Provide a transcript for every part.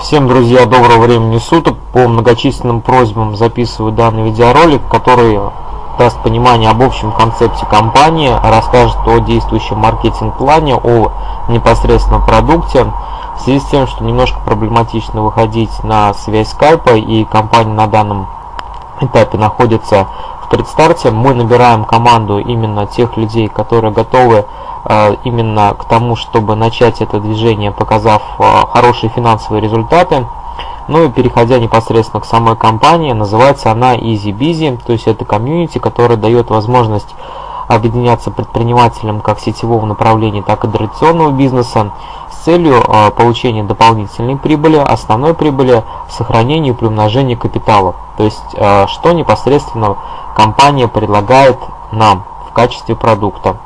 Всем, друзья, доброго времени суток. По многочисленным просьбам записываю данный видеоролик, который даст понимание об общем концепте компании, расскажет о действующем маркетинг-плане, о непосредственном продукте. В связи с тем, что немножко проблематично выходить на связь скайпа и компания на данном этапе находится в предстарте, мы набираем команду именно тех людей, которые готовы именно к тому, чтобы начать это движение, показав э, хорошие финансовые результаты. Ну и переходя непосредственно к самой компании, называется она Easy Busy, то есть это комьюнити, которое дает возможность объединяться предпринимателям как сетевого направления, так и традиционного бизнеса с целью э, получения дополнительной прибыли, основной прибыли, сохранения и приумножения капитала. То есть, что непосредственно компания предлагает нам в качестве продукта.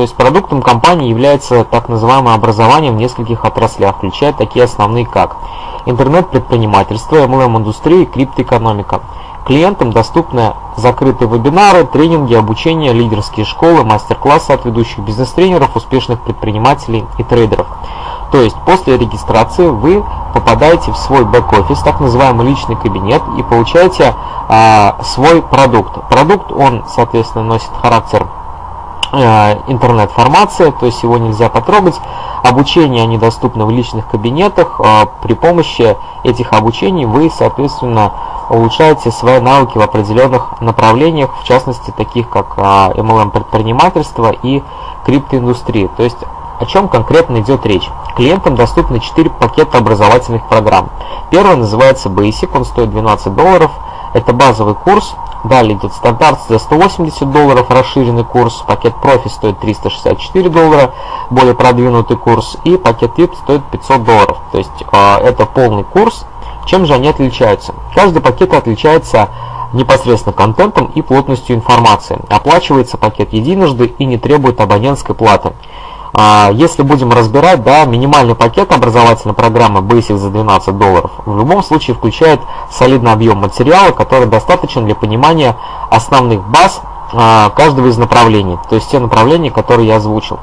То есть продуктом компании является так называемое образование в нескольких отраслях, включая такие основные как интернет-предпринимательство, MLM-индустрия и криптоэкономика. Клиентам доступны закрытые вебинары, тренинги, обучение, лидерские школы, мастер-классы от ведущих бизнес-тренеров, успешных предпринимателей и трейдеров. То есть после регистрации вы попадаете в свой бэк-офис, так называемый личный кабинет, и получаете а, свой продукт. Продукт, он, соответственно, носит характер интернет-формация, то есть его нельзя потрогать. Обучение они доступны в личных кабинетах. Э, при помощи этих обучений вы, соответственно, улучшаете свои навыки в определенных направлениях, в частности, таких как э, MLM-предпринимательство и криптоиндустрия. То есть о чем конкретно идет речь? Клиентам доступны 4 пакета образовательных программ. Первый называется Basic, он стоит 12 долларов. Это базовый курс, Далее идет стандарт за 180 долларов, расширенный курс, пакет профи стоит 364 доллара, более продвинутый курс, и пакет VIP стоит 500 долларов. То есть э, это полный курс. Чем же они отличаются? Каждый пакет отличается непосредственно контентом и плотностью информации. Оплачивается пакет единожды и не требует абонентской платы. А, если будем разбирать, да, минимальный пакет образовательной программы Basic за 12 долларов в любом случае включает солидный объем материала, который достаточен для понимания основных баз а, каждого из направлений, то есть те направления, которые я озвучил.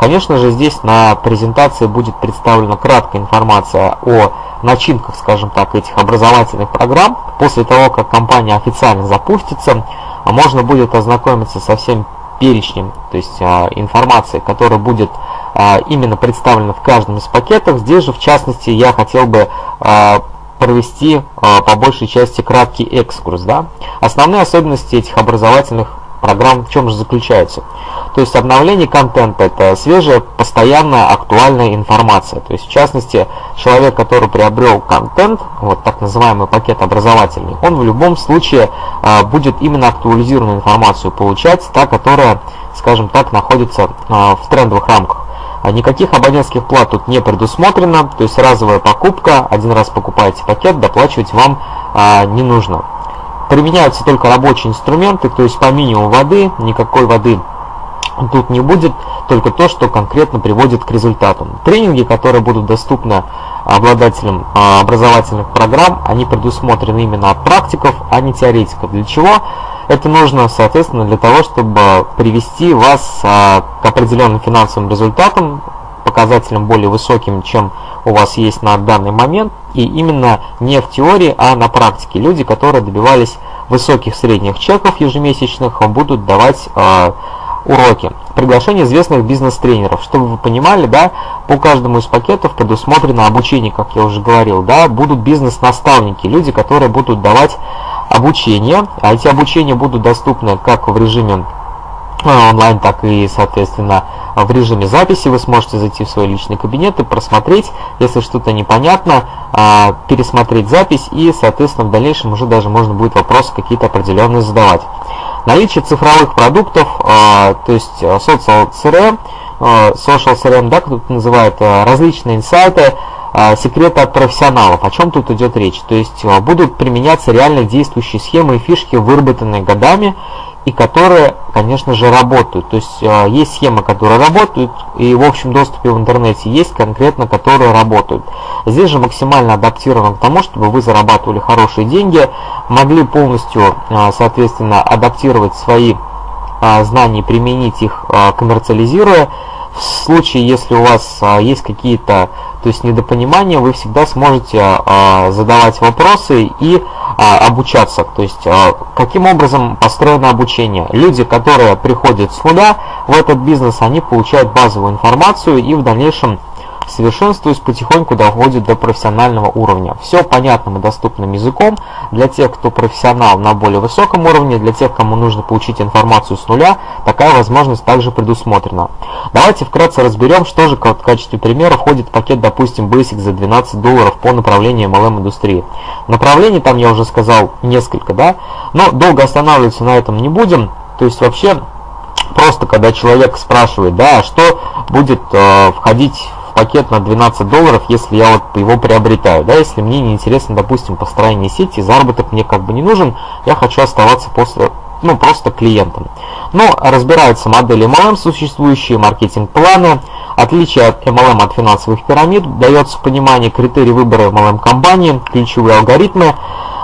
Конечно же, здесь на презентации будет представлена краткая информация о начинках, скажем так, этих образовательных программ. После того, как компания официально запустится, можно будет ознакомиться со всем перечнем, то есть а, информации, которая будет а, именно представлена в каждом из пакетов. Здесь же, в частности, я хотел бы а, провести по большей части краткий экскурс. Да? Основные особенности этих образовательных программ в чем же заключаются? То есть обновление контента – это свежая, постоянная, актуальная информация. То есть, в частности, человек, который приобрел контент, вот так называемый пакет образовательный, он в любом случае а, будет именно актуализированную информацию получать, та, которая, скажем так, находится а, в трендовых рамках. А никаких абонентских плат тут не предусмотрено, то есть разовая покупка, один раз покупаете пакет, доплачивать вам а, не нужно. Применяются только рабочие инструменты, то есть по минимуму воды, никакой воды Тут не будет только то, что конкретно приводит к результату. Тренинги, которые будут доступны обладателям а, образовательных программ, они предусмотрены именно от практиков, а не теоретиков. Для чего? Это нужно, соответственно, для того, чтобы привести вас а, к определенным финансовым результатам, показателям более высоким, чем у вас есть на данный момент, и именно не в теории, а на практике. Люди, которые добивались высоких средних чеков ежемесячных, будут давать а, уроки. Приглашение известных бизнес-тренеров. Чтобы вы понимали, да, по каждому из пакетов предусмотрено обучение, как я уже говорил, да, будут бизнес-наставники, люди, которые будут давать обучение, а эти обучения будут доступны как в режиме а, онлайн, так и, соответственно, в режиме записи. Вы сможете зайти в свой личный кабинет и просмотреть, если что-то непонятно, пересмотреть запись и, соответственно, в дальнейшем уже даже можно будет вопросы какие-то определенные задавать. Наличие цифровых продуктов, а, то есть а, Social CRM, а, Social CRM, да, кто-то называет, различные инсайты, секреты от профессионалов. О чем тут идет речь? То есть будут применяться реально действующие схемы и фишки, выработанные годами, и которые, конечно же, работают. То есть э, есть схемы, которые работают, и в общем доступе в интернете есть конкретно, которые работают. Здесь же максимально адаптировано к тому, чтобы вы зарабатывали хорошие деньги, могли полностью, э, соответственно, адаптировать свои э, знания, применить их, коммерциализируя. В случае, если у вас а, есть какие-то то есть недопонимания, вы всегда сможете а, задавать вопросы и а, обучаться. То есть а, каким образом построено обучение. Люди, которые приходят с нуля в этот бизнес, они получают базовую информацию и в дальнейшем совершенствуясь, потихоньку доходит до профессионального уровня. Все понятным и доступным языком для тех, кто профессионал на более высоком уровне, для тех, кому нужно получить информацию с нуля, такая возможность также предусмотрена. Давайте вкратце разберем, что же в качестве примера входит в пакет, допустим, Basic за 12 долларов по направлению MLM индустрии. Направлений там я уже сказал несколько, да, но долго останавливаться на этом не будем. То есть вообще просто когда человек спрашивает, да, а что будет э, входить пакет на 12 долларов, если я вот его приобретаю. Да, если мне не интересно, допустим, построение сети, заработок мне как бы не нужен, я хочу оставаться после, ну, просто клиентом. Но разбираются модели MLM, существующие маркетинг-планы, отличие от MLM от финансовых пирамид, дается понимание критерий выбора MLM-компании, ключевые алгоритмы,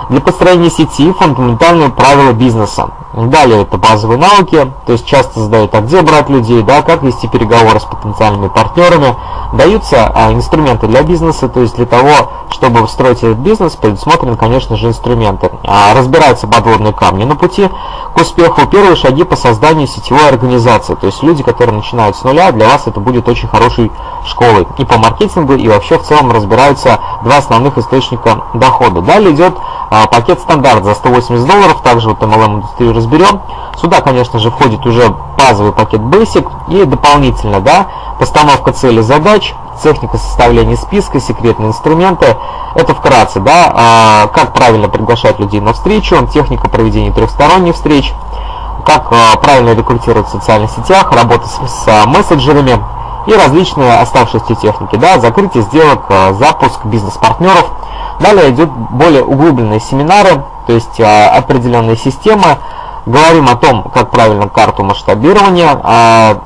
для построения сети фундаментальные правила бизнеса. Далее это базовые навыки, то есть часто задают, а где брать людей, да, как вести переговоры с потенциальными партнерами. Даются а, инструменты для бизнеса, то есть для того, чтобы строить этот бизнес, предусмотрены, конечно же, инструменты. А, разбираются подводные камни на пути к успеху. Первые шаги по созданию сетевой организации, то есть люди, которые начинают с нуля, для вас это будет очень хорошей школой. И по маркетингу, и вообще в целом разбираются два основных источника дохода. Далее идет а, пакет стандарт за 180 долларов, также вот MLM индустрию разберем. Сюда, конечно же, входит уже базовый пакет Basic и дополнительно, да, постановка целей задач, техника составления списка, секретные инструменты. Это вкратце, да, а, как правильно приглашать людей на встречу, техника проведения трехсторонних встреч, как а, правильно рекрутировать в социальных сетях, работа с, с мессенджерами и различные оставшиеся техники, да, закрытие сделок, запуск бизнес-партнеров – Далее идут более углубленные семинары, то есть а, определенные системы. Говорим о том, как правильно карту масштабирования а,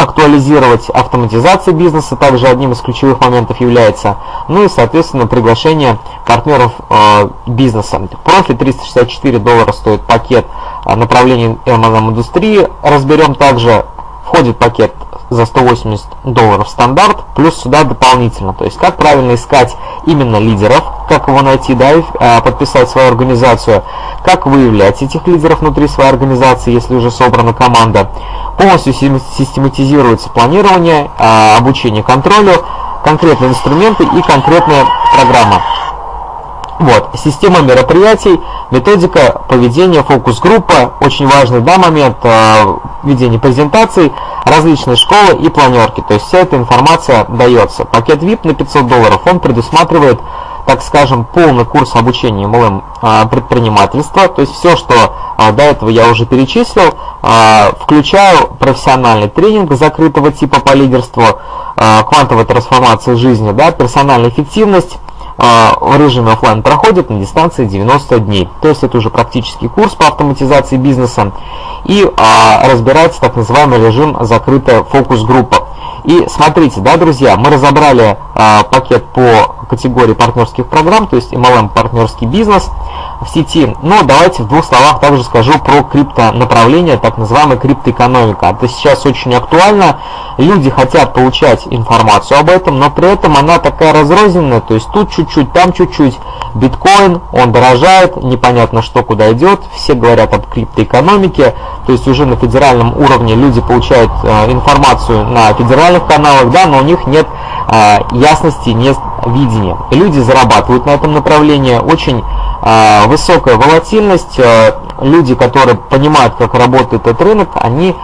актуализировать, автоматизация бизнеса также одним из ключевых моментов является. Ну и, соответственно, приглашение партнеров э, бизнеса. Профи 364 доллара стоит пакет э, направлений MLM индустрии. Разберем также, входит пакет за 180 долларов стандарт, плюс сюда дополнительно. То есть как правильно искать именно лидеров, как его найти, да, и а, подписать свою организацию, как выявлять этих лидеров внутри своей организации, если уже собрана команда. Полностью систематизируется планирование, а, обучение контролю, конкретные инструменты и конкретная программа. Вот, система мероприятий, методика поведения, фокус-группа, очень важный да, момент э, ведения презентаций, различные школы и планерки. То есть вся эта информация дается. Пакет VIP на 500 долларов, он предусматривает, так скажем, полный курс обучения MLM э, предпринимательства. То есть все, что э, до этого я уже перечислил, э, включаю профессиональный тренинг закрытого типа по лидерству, э, квантовая трансформация жизни, да, персональная эффективность, а, в режиме офлайн проходит на дистанции 90 дней. То есть это уже практический курс по автоматизации бизнеса и а, разбирается так называемый режим закрытая фокус-группа. И смотрите, да, друзья, мы разобрали а, пакет по категории партнерских программ, то есть MLM партнерский бизнес в сети. Но давайте в двух словах также скажу про крипто направление, так называемая криптоэкономика. Это сейчас очень актуально. Люди хотят получать информацию об этом, но при этом она такая разрозненная, то есть тут чуть-чуть, там чуть-чуть. Биткоин, он дорожает, непонятно что куда идет, все говорят об криптоэкономике, то есть уже на федеральном уровне люди получают э, информацию на федеральных каналах, да, но у них нет э, ясности, нет видения. Люди зарабатывают на этом направлении, очень э, высокая волатильность, э, люди, которые понимают, как работает этот рынок, они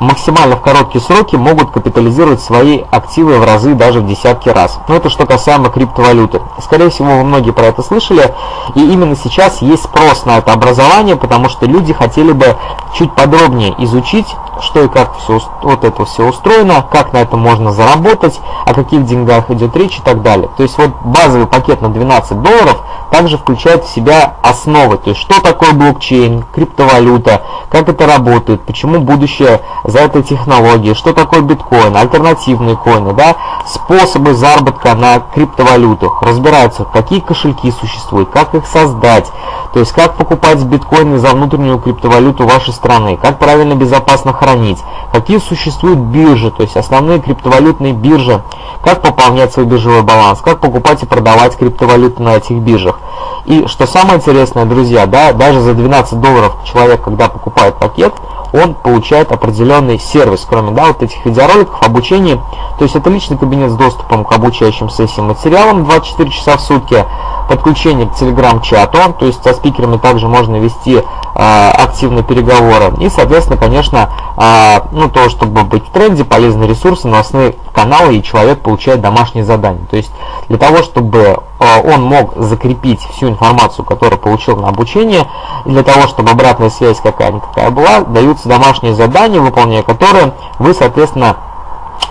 максимально в короткие сроки могут капитализировать свои активы в разы, даже в десятки раз. Но это что касаемо криптовалюты. Скорее всего, вы многие про это слышали, и именно сейчас есть спрос на это образование, потому что люди хотели бы чуть подробнее изучить, что и как все, вот это все устроено, как на этом можно заработать, о каких деньгах идет речь и так далее. То есть вот базовый пакет на 12 долларов также включает в себя основы, то есть что такое блокчейн, криптовалюта, как это работает, почему будущее за этой технологией, что такое биткоин, альтернативные коины, да, способы заработка на криптовалютах, разбираются, какие кошельки существуют, как их создать, то есть как покупать биткоины за внутреннюю криптовалюту вашей страны, как правильно безопасно хранить какие существуют биржи, то есть основные криптовалютные биржи, как пополнять свой биржевой баланс, как покупать и продавать криптовалюты на этих биржах. И что самое интересное, друзья, да, даже за 12 долларов человек, когда покупает пакет, он получает определенный сервис, кроме да, вот этих видеороликов, обучения. То есть это личный кабинет с доступом к обучающим сессиям материалам 24 часа в сутки, подключение к телеграм-чату, то есть со спикерами также можно вести э, активные переговоры. И, соответственно, конечно, э, ну, то, чтобы быть в тренде, полезные ресурсы, новостные каналы, и человек получает домашние задания. То есть для того, чтобы э, он мог закрепить всю информацию, которую получил на обучение, и для того, чтобы обратная связь какая-никакая была, даются домашние задания, выполняя которые вы, соответственно,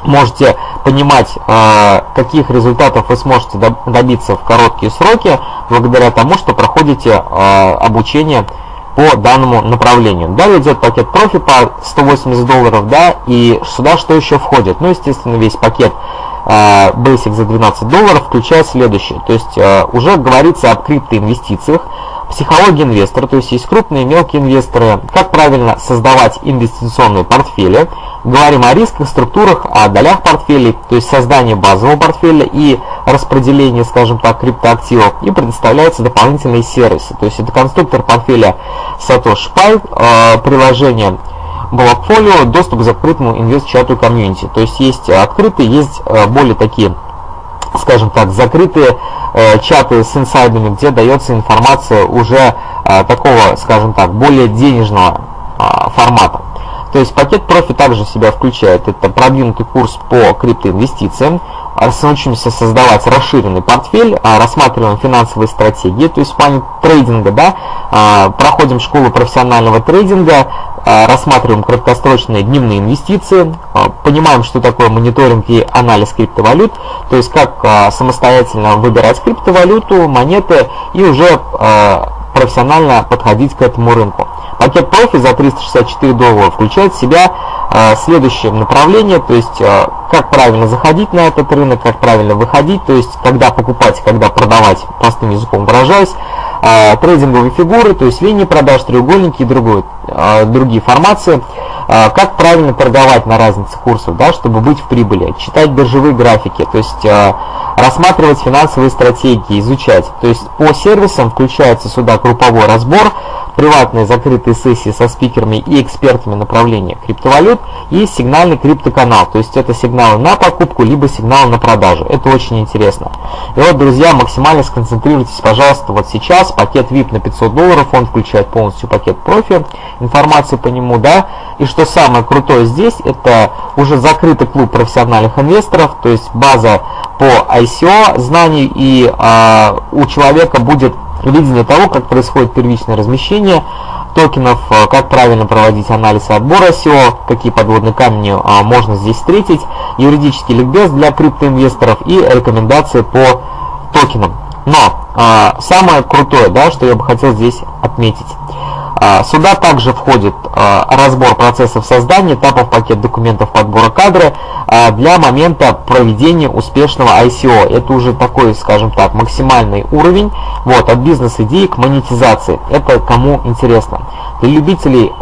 можете понимать, каких результатов вы сможете добиться в короткие сроки, благодаря тому, что проходите обучение по данному направлению. Далее идет пакет профи по 180 долларов, да, и сюда что еще входит? Ну, естественно, весь пакет Basic за 12 долларов, включая следующее. То есть уже говорится об криптоинвестициях, психология инвестора, то есть есть крупные и мелкие инвесторы, как правильно создавать инвестиционные портфели, говорим о рисках, структурах, о долях портфелей, то есть создание базового портфеля и распределение, скажем так, криптоактивов, и предоставляются дополнительные сервисы, то есть это конструктор портфеля Satoshi Pi, э, приложение Blockfolio, доступ к закрытому инвест-чату комьюнити, то есть есть открытые, есть э, более такие скажем так, закрытые э, чаты с инсайдами, где дается информация уже э, такого, скажем так, более денежного э, формата. То есть пакет профи также себя включает. Это продвинутый курс по криптоинвестициям, научимся создавать расширенный портфель, а, рассматриваем финансовые стратегии, то есть в плане трейдинга, да, а, проходим школу профессионального трейдинга, а, рассматриваем краткосрочные дневные инвестиции, понимаем, что такое мониторинг и анализ криптовалют, то есть как самостоятельно выбирать криптовалюту, монеты и уже профессионально подходить к этому рынку. Пакет профи за 364 доллара включает в себя э, следующее направление, то есть э, как правильно заходить на этот рынок, как правильно выходить, то есть когда покупать, когда продавать, простым языком выражаясь, э, трейдинговые фигуры, то есть линии продаж, треугольники и другой, э, другие формации, как правильно торговать на разнице курсов, да, чтобы быть в прибыли, читать биржевые графики, то есть э, рассматривать финансовые стратегии, изучать. То есть по сервисам включается сюда групповой разбор, приватные закрытые сессии со спикерами и экспертами направления криптовалют и сигнальный криптоканал. То есть это сигналы на покупку, либо сигналы на продажу. Это очень интересно. И вот, друзья, максимально сконцентрируйтесь, пожалуйста, вот сейчас. Пакет VIP на 500 долларов, он включает полностью пакет профи, информацию по нему, да. И что самое крутое здесь, это уже закрытый клуб профессиональных инвесторов, то есть база по ICO знаний, и э, у человека будет видение того, как происходит первичное размещение токенов, э, как правильно проводить анализ и отбор SEO, какие подводные камни а, можно здесь встретить, юридический ликбез для криптоинвесторов и рекомендации по токенам. Но а, самое крутое, да, что я бы хотел здесь отметить, сюда также входит а, разбор процессов создания, этапов пакет документов подбора кадры а, для момента проведения успешного ICO. Это уже такой, скажем так, максимальный уровень вот, от бизнес-идеи к монетизации. Это кому интересно. Для любителей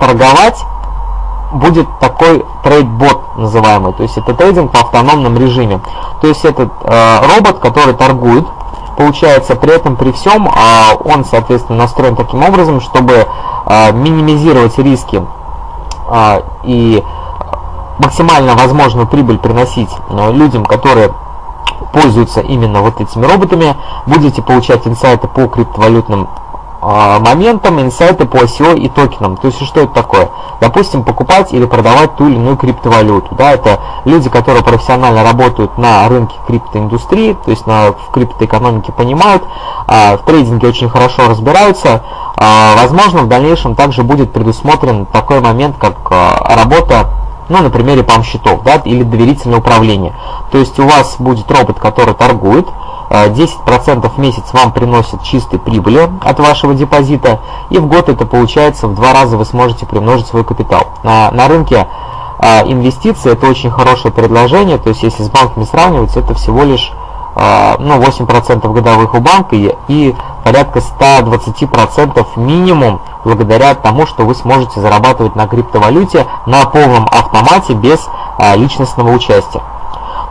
торговать будет такой трейд-бот называемый, то есть это трейдинг в автономном режиме. То есть этот робот, который торгует, получается при этом при всем а, он соответственно настроен таким образом чтобы а, минимизировать риски а, и максимально возможную прибыль приносить людям которые пользуются именно вот этими роботами будете получать инсайты по криптовалютным а, моментам инсайты по ICO и токенам. То есть что это такое? Допустим, покупать или продавать ту или иную криптовалюту. Да, это люди, которые профессионально работают на рынке криптоиндустрии, то есть на, в криптоэкономике понимают, а, в трейдинге очень хорошо разбираются. А, возможно, в дальнейшем также будет предусмотрен такой момент, как а, работа ну, на примере пам-счетов, да, или доверительное управление. То есть у вас будет робот, который торгует, 10% в месяц вам приносит чистой прибыли от вашего депозита, и в год это получается в два раза вы сможете примножить свой капитал. На, на рынке а, инвестиции это очень хорошее предложение, то есть если с банками сравнивать, это всего лишь ну, 8% годовых у банка и, порядка 120% минимум благодаря тому, что вы сможете зарабатывать на криптовалюте на полном автомате без личностного участия.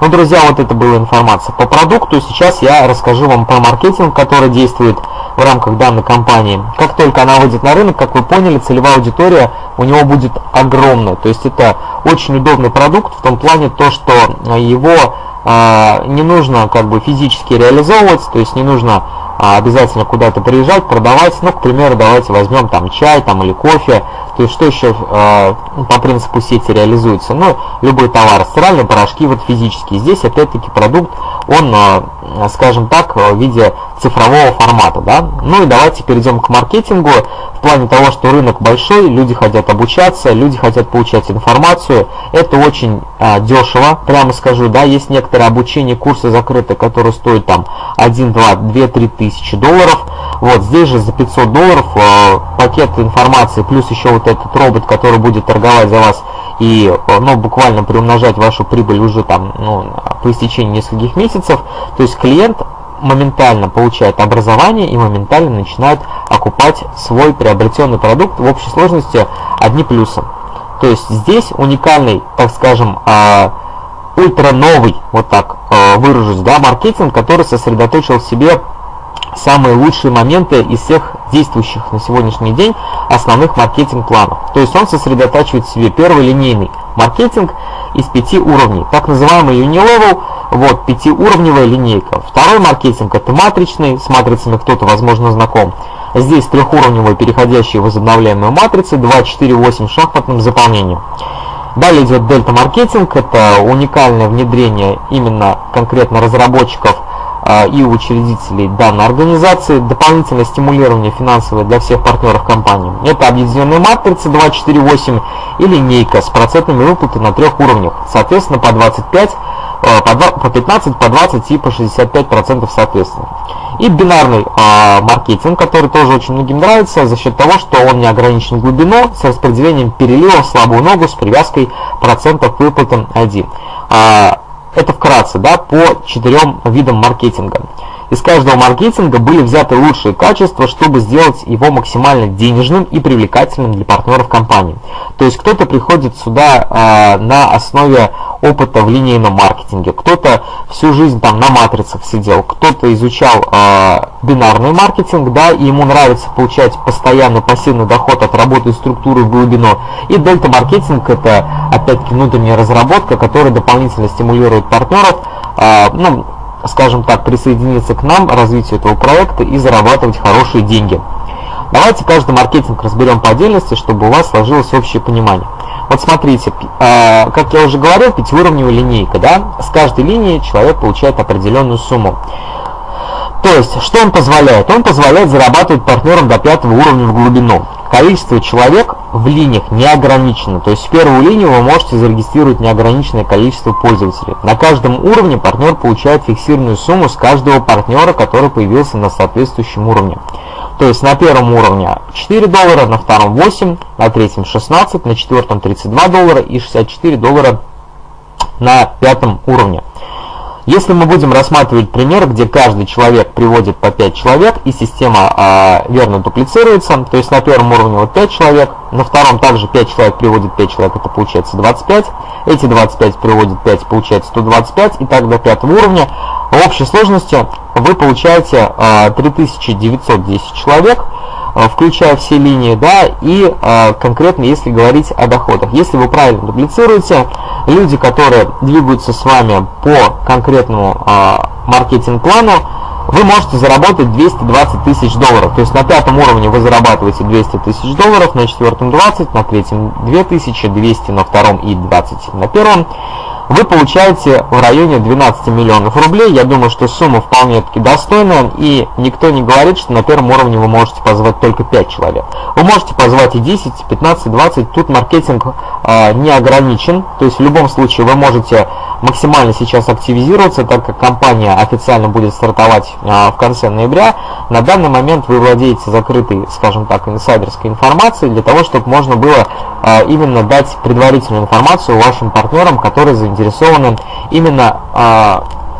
Ну, друзья, вот это была информация по продукту. Сейчас я расскажу вам про маркетинг, который действует в рамках данной компании. Как только она выйдет на рынок, как вы поняли, целевая аудитория у него будет огромная. То есть это очень удобный продукт в том плане то, что его э, не нужно как бы физически реализовывать, то есть не нужно а, обязательно куда-то приезжать, продавать. Ну, к примеру, давайте возьмем там чай там, или кофе. То есть что еще э, по принципу сети реализуется? Ну, любой товар, стиральные порошки вот физические. Здесь опять-таки продукт, он, э, скажем так, в виде цифрового формата. Да? Ну и давайте перейдем к маркетингу. В плане того, что рынок большой, люди хотят обучаться, люди хотят получать информацию. Это очень э, дешево, прямо скажу. Да, есть некоторые обучения, курсы закрыты, которые стоят там 1, 2, 2, 3 тысячи долларов. Вот здесь же за 500 долларов э, пакет информации, плюс еще вот этот робот, который будет торговать за вас и э, ну, буквально приумножать вашу прибыль уже там ну, по истечении нескольких месяцев. То есть клиент моментально получает образование и моментально начинает окупать свой приобретенный продукт в общей сложности одни плюсы. То есть здесь уникальный, так скажем, э, ультра новый, вот так э, выражусь, да, маркетинг, который сосредоточил в себе самые лучшие моменты из всех действующих на сегодняшний день основных маркетинг-планов. То есть он сосредотачивает в себе первый линейный маркетинг из пяти уровней, так называемый Unilevel, вот, пятиуровневая линейка. Второй маркетинг это матричный, с матрицами кто-то, возможно, знаком. Здесь трехуровневые переходящие возобновляемые матрицы, 2, 4, 8 шахматным заполнением. Далее идет дельта-маркетинг, это уникальное внедрение именно конкретно разработчиков и учредителей данной организации, дополнительное стимулирование финансовое для всех партнеров компании. Это объединенная матрица 248 и линейка с процентными выплатами на трех уровнях, соответственно по 25, а, по 15, по 20 и по 65 процентов соответственно. И бинарный э, маркетинг, который тоже очень многим нравится за счет того, что он не ограничен глубиной с распределением перелива в слабую ногу с привязкой процентов выплаты 1. Это вкратце, да, по четырем видам маркетинга. Из каждого маркетинга были взяты лучшие качества, чтобы сделать его максимально денежным и привлекательным для партнеров компании. То есть кто-то приходит сюда э, на основе опыта в линейном маркетинге, кто-то всю жизнь там на матрицах сидел, кто-то изучал э, бинарный маркетинг, да, и ему нравится получать постоянный пассивный доход от работы структуры в глубину. И дельта маркетинг это опять-таки внутренняя разработка, которая дополнительно стимулирует партнеров, э, ну, скажем так, присоединиться к нам, развитию этого проекта и зарабатывать хорошие деньги. Давайте каждый маркетинг разберем по отдельности, чтобы у вас сложилось общее понимание. Вот смотрите, э, как я уже говорил, пятиуровневая линейка, да, с каждой линии человек получает определенную сумму. То есть, что он позволяет? Он позволяет зарабатывать партнерам до пятого уровня в глубину. Количество человек в линиях не ограничено. То есть в первую линию вы можете зарегистрировать неограниченное количество пользователей. На каждом уровне партнер получает фиксированную сумму с каждого партнера, который появился на соответствующем уровне. То есть на первом уровне 4 доллара, на втором 8, на третьем 16, на четвертом 32 доллара и 64 доллара на пятом уровне. Если мы будем рассматривать пример, где каждый человек приводит по 5 человек и система э, верно дуплицируется, то есть на первом уровне вот 5 человек, на втором также 5 человек приводит 5 человек, это получается 25, эти 25 приводят 5, получается 125, и так до пятого уровня. В общей сложности вы получаете э, 3910 человек, включая все линии, да, и э, конкретно если говорить о доходах. Если вы правильно дублицируете, люди, которые двигаются с вами по конкретному э, маркетинг-плану, вы можете заработать 220 тысяч долларов. То есть на пятом уровне вы зарабатываете 200 тысяч долларов, на четвертом 20, на третьем 2000, 200 на втором и 20 на первом вы получаете в районе 12 миллионов рублей. Я думаю, что сумма вполне таки достойная, и никто не говорит, что на первом уровне вы можете позвать только 5 человек. Вы можете позвать и 10, 15, 20, тут маркетинг э, не ограничен, то есть в любом случае вы можете максимально сейчас активизироваться, так как компания официально будет стартовать э, в конце ноября. На данный момент вы владеете закрытой, скажем так, инсайдерской информацией для того, чтобы можно было э, именно дать предварительную информацию вашим партнерам, которые заинтересованы именно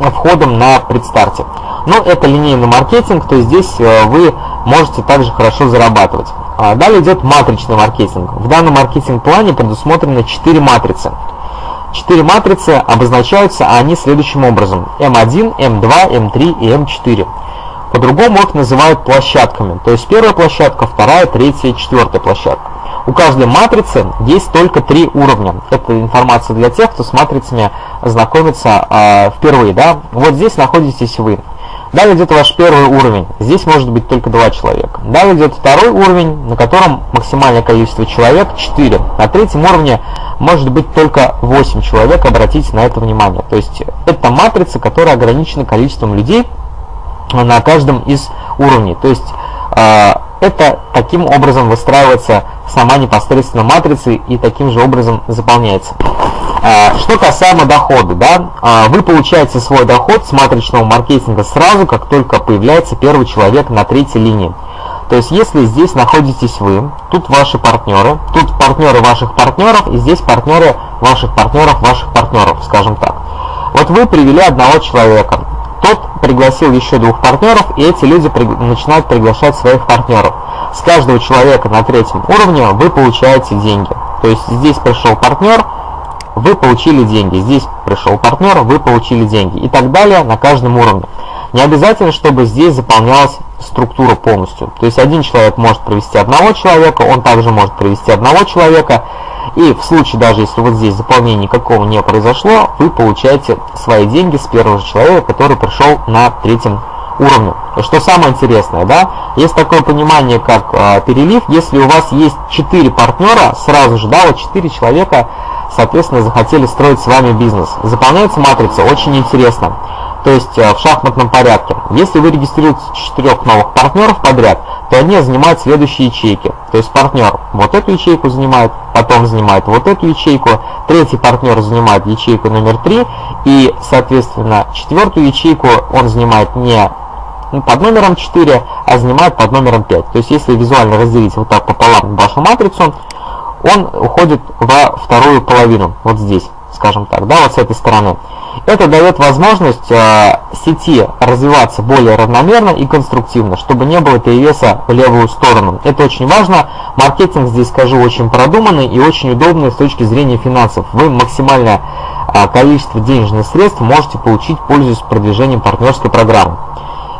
э, входом на предстарте. Но это линейный маркетинг, то есть здесь э, вы можете также хорошо зарабатывать. А далее идет матричный маркетинг. В данном маркетинг-плане предусмотрено 4 матрицы. Четыре матрицы обозначаются они следующим образом. М1, М2, М3 и М4. По-другому их называют площадками. То есть первая площадка, вторая, третья четвертая площадка. У каждой матрицы есть только три уровня. Это информация для тех, кто с матрицами знакомится э, впервые. Да? Вот здесь находитесь вы. Далее идет ваш первый уровень. Здесь может быть только два человека. Далее идет второй уровень, на котором максимальное количество человек 4. На третьем уровне может быть только 8 человек, обратите на это внимание. То есть это матрица, которая ограничена количеством людей на каждом из уровней. То есть э, это таким образом выстраивается сама непосредственно матрица и таким же образом заполняется. Э, что касаемо дохода, да, э, вы получаете свой доход с матричного маркетинга сразу, как только появляется первый человек на третьей линии. То есть, если здесь находитесь вы, тут ваши партнеры, тут партнеры ваших партнеров, и здесь партнеры ваших партнеров ваших партнеров, скажем так. Вот вы привели одного человека, тот пригласил еще двух партнеров, и эти люди при... начинают приглашать своих партнеров. С каждого человека на третьем уровне вы получаете деньги. То есть здесь пришел партнер, вы получили деньги. Здесь пришел партнер, вы получили деньги. И так далее на каждом уровне. Не обязательно, чтобы здесь заполнялась структура полностью. То есть один человек может провести одного человека, он также может провести одного человека. И в случае, даже если вот здесь заполнения никакого не произошло, вы получаете свои деньги с первого же человека, который пришел на третьем уровне. Что самое интересное, да, есть такое понимание, как э, перелив, если у вас есть 4 партнера, сразу же, да, вот 4 человека, соответственно, захотели строить с вами бизнес. Заполняется матрица очень интересно то есть э, в шахматном порядке. Если вы регистрируете четырех новых партнеров подряд, то они занимают следующие ячейки. То есть партнер вот эту ячейку занимает, потом занимает вот эту ячейку, третий партнер занимает ячейку номер 3, и, соответственно, четвертую ячейку он занимает не под номером 4, а занимает под номером 5. То есть, если визуально разделить вот так пополам вашу матрицу, он уходит во вторую половину, вот здесь, скажем так, да, вот с этой стороны. Это дает возможность э, сети развиваться более равномерно и конструктивно, чтобы не было перевеса в левую сторону. Это очень важно. Маркетинг здесь, скажу, очень продуманный и очень удобный с точки зрения финансов. Вы максимальное э, количество денежных средств можете получить, пользуясь продвижением партнерской программы.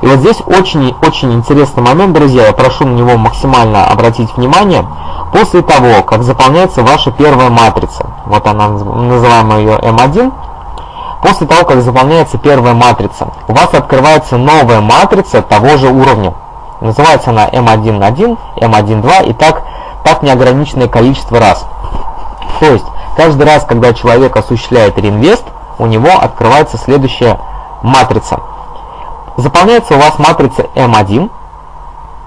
И вот здесь очень-очень интересный момент, друзья, я прошу на него максимально обратить внимание. После того, как заполняется ваша первая матрица, вот она, называем ее М1, После того, как заполняется первая матрица, у вас открывается новая матрица того же уровня. Называется она M1.1, M1.2 и так, так неограниченное количество раз. То есть, каждый раз, когда человек осуществляет реинвест, у него открывается следующая матрица. Заполняется у вас матрица M1,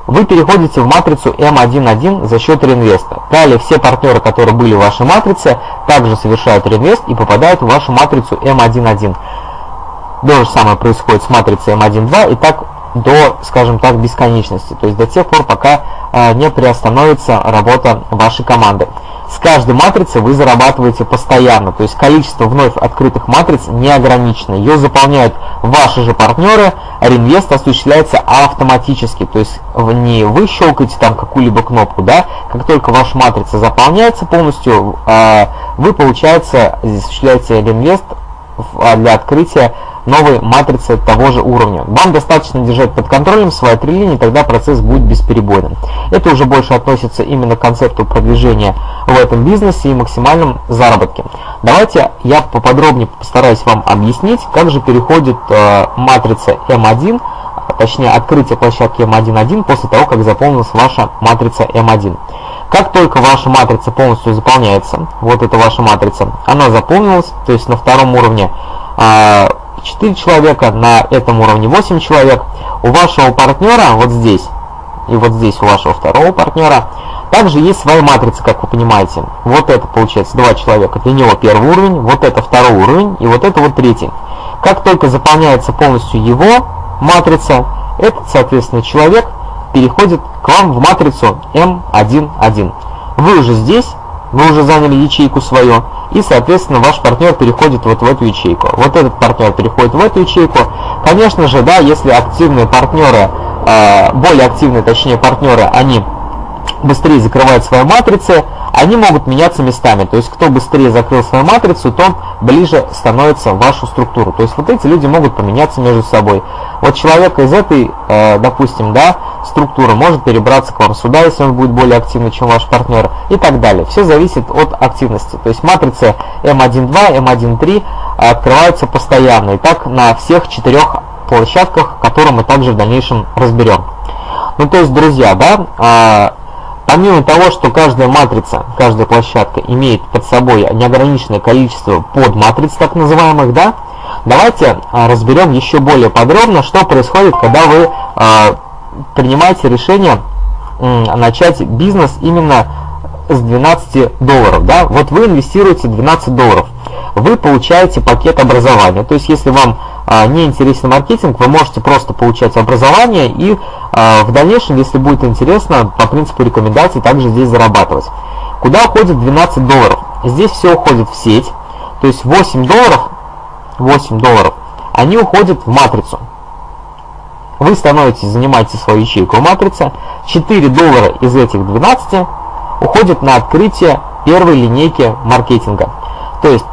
вы переходите в матрицу M11 за счет реинвеста. Далее все партнеры, которые были в вашей матрице, также совершают реинвест и попадают в вашу матрицу M11. То же самое происходит с матрицей M12 и так до, скажем так, бесконечности. То есть до тех пор, пока э, не приостановится работа вашей команды. С каждой матрицы вы зарабатываете постоянно, то есть количество вновь открытых матриц не ограничено. Ее заполняют ваши же партнеры, а реинвест осуществляется автоматически, то есть не вы щелкаете там какую-либо кнопку, да, как только ваша матрица заполняется полностью, а, вы, получается, осуществляете реинвест а, для открытия новой матрицы того же уровня. Вам достаточно держать под контролем свои три линии, тогда процесс будет бесперебойным. Это уже больше относится именно к концепту продвижения в этом бизнесе и максимальном заработке. Давайте я поподробнее постараюсь вам объяснить, как же переходит э, матрица М1, точнее открытие площадки М1.1 после того, как заполнилась ваша матрица М1. Как только ваша матрица полностью заполняется, вот эта ваша матрица, она заполнилась, то есть на втором уровне 4 человека, на этом уровне 8 человек. У вашего партнера вот здесь и вот здесь у вашего второго партнера также есть своя матрица, как вы понимаете. Вот это получается два человека, для него первый уровень, вот это второй уровень и вот это вот третий. Как только заполняется полностью его матрица, этот, соответственно, человек переходит к вам в матрицу М11. Вы уже здесь, вы уже заняли ячейку свою, и, соответственно, ваш партнер переходит вот в эту ячейку. Вот этот партнер переходит в эту ячейку. Конечно же, да, если активные партнеры э, более активные, точнее партнеры, они быстрее закрывают свои матрицы, они могут меняться местами. То есть, кто быстрее закрыл свою матрицу, то ближе становится вашу структуру. То есть, вот эти люди могут поменяться между собой. Вот человек из этой, э, допустим, да, структуры может перебраться к вам сюда, если он будет более активный, чем ваш партнер, и так далее. Все зависит от активности. То есть, матрицы M1.2, M1.3 открываются постоянно. И так на всех четырех площадках, которые мы также в дальнейшем разберем. Ну, то есть, друзья, да, а, Помимо того, что каждая матрица, каждая площадка имеет под собой неограниченное количество подматриц, так называемых, да, давайте а, разберем еще более подробно, что происходит, когда вы а, принимаете решение начать бизнес именно с 12 долларов. Да? Вот вы инвестируете 12 долларов, вы получаете пакет образования. То есть, если вам не интересен маркетинг, вы можете просто получать образование и а, в дальнейшем, если будет интересно, по принципу рекомендаций также здесь зарабатывать. Куда уходит 12 долларов? Здесь все уходит в сеть, то есть 8 долларов, 8 долларов, они уходят в матрицу. Вы становитесь, занимаете свою ячейку в матрице, 4 доллара из этих 12 уходят на открытие первой линейки маркетинга. То есть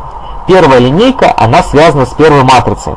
первая линейка, она связана с первой матрицей.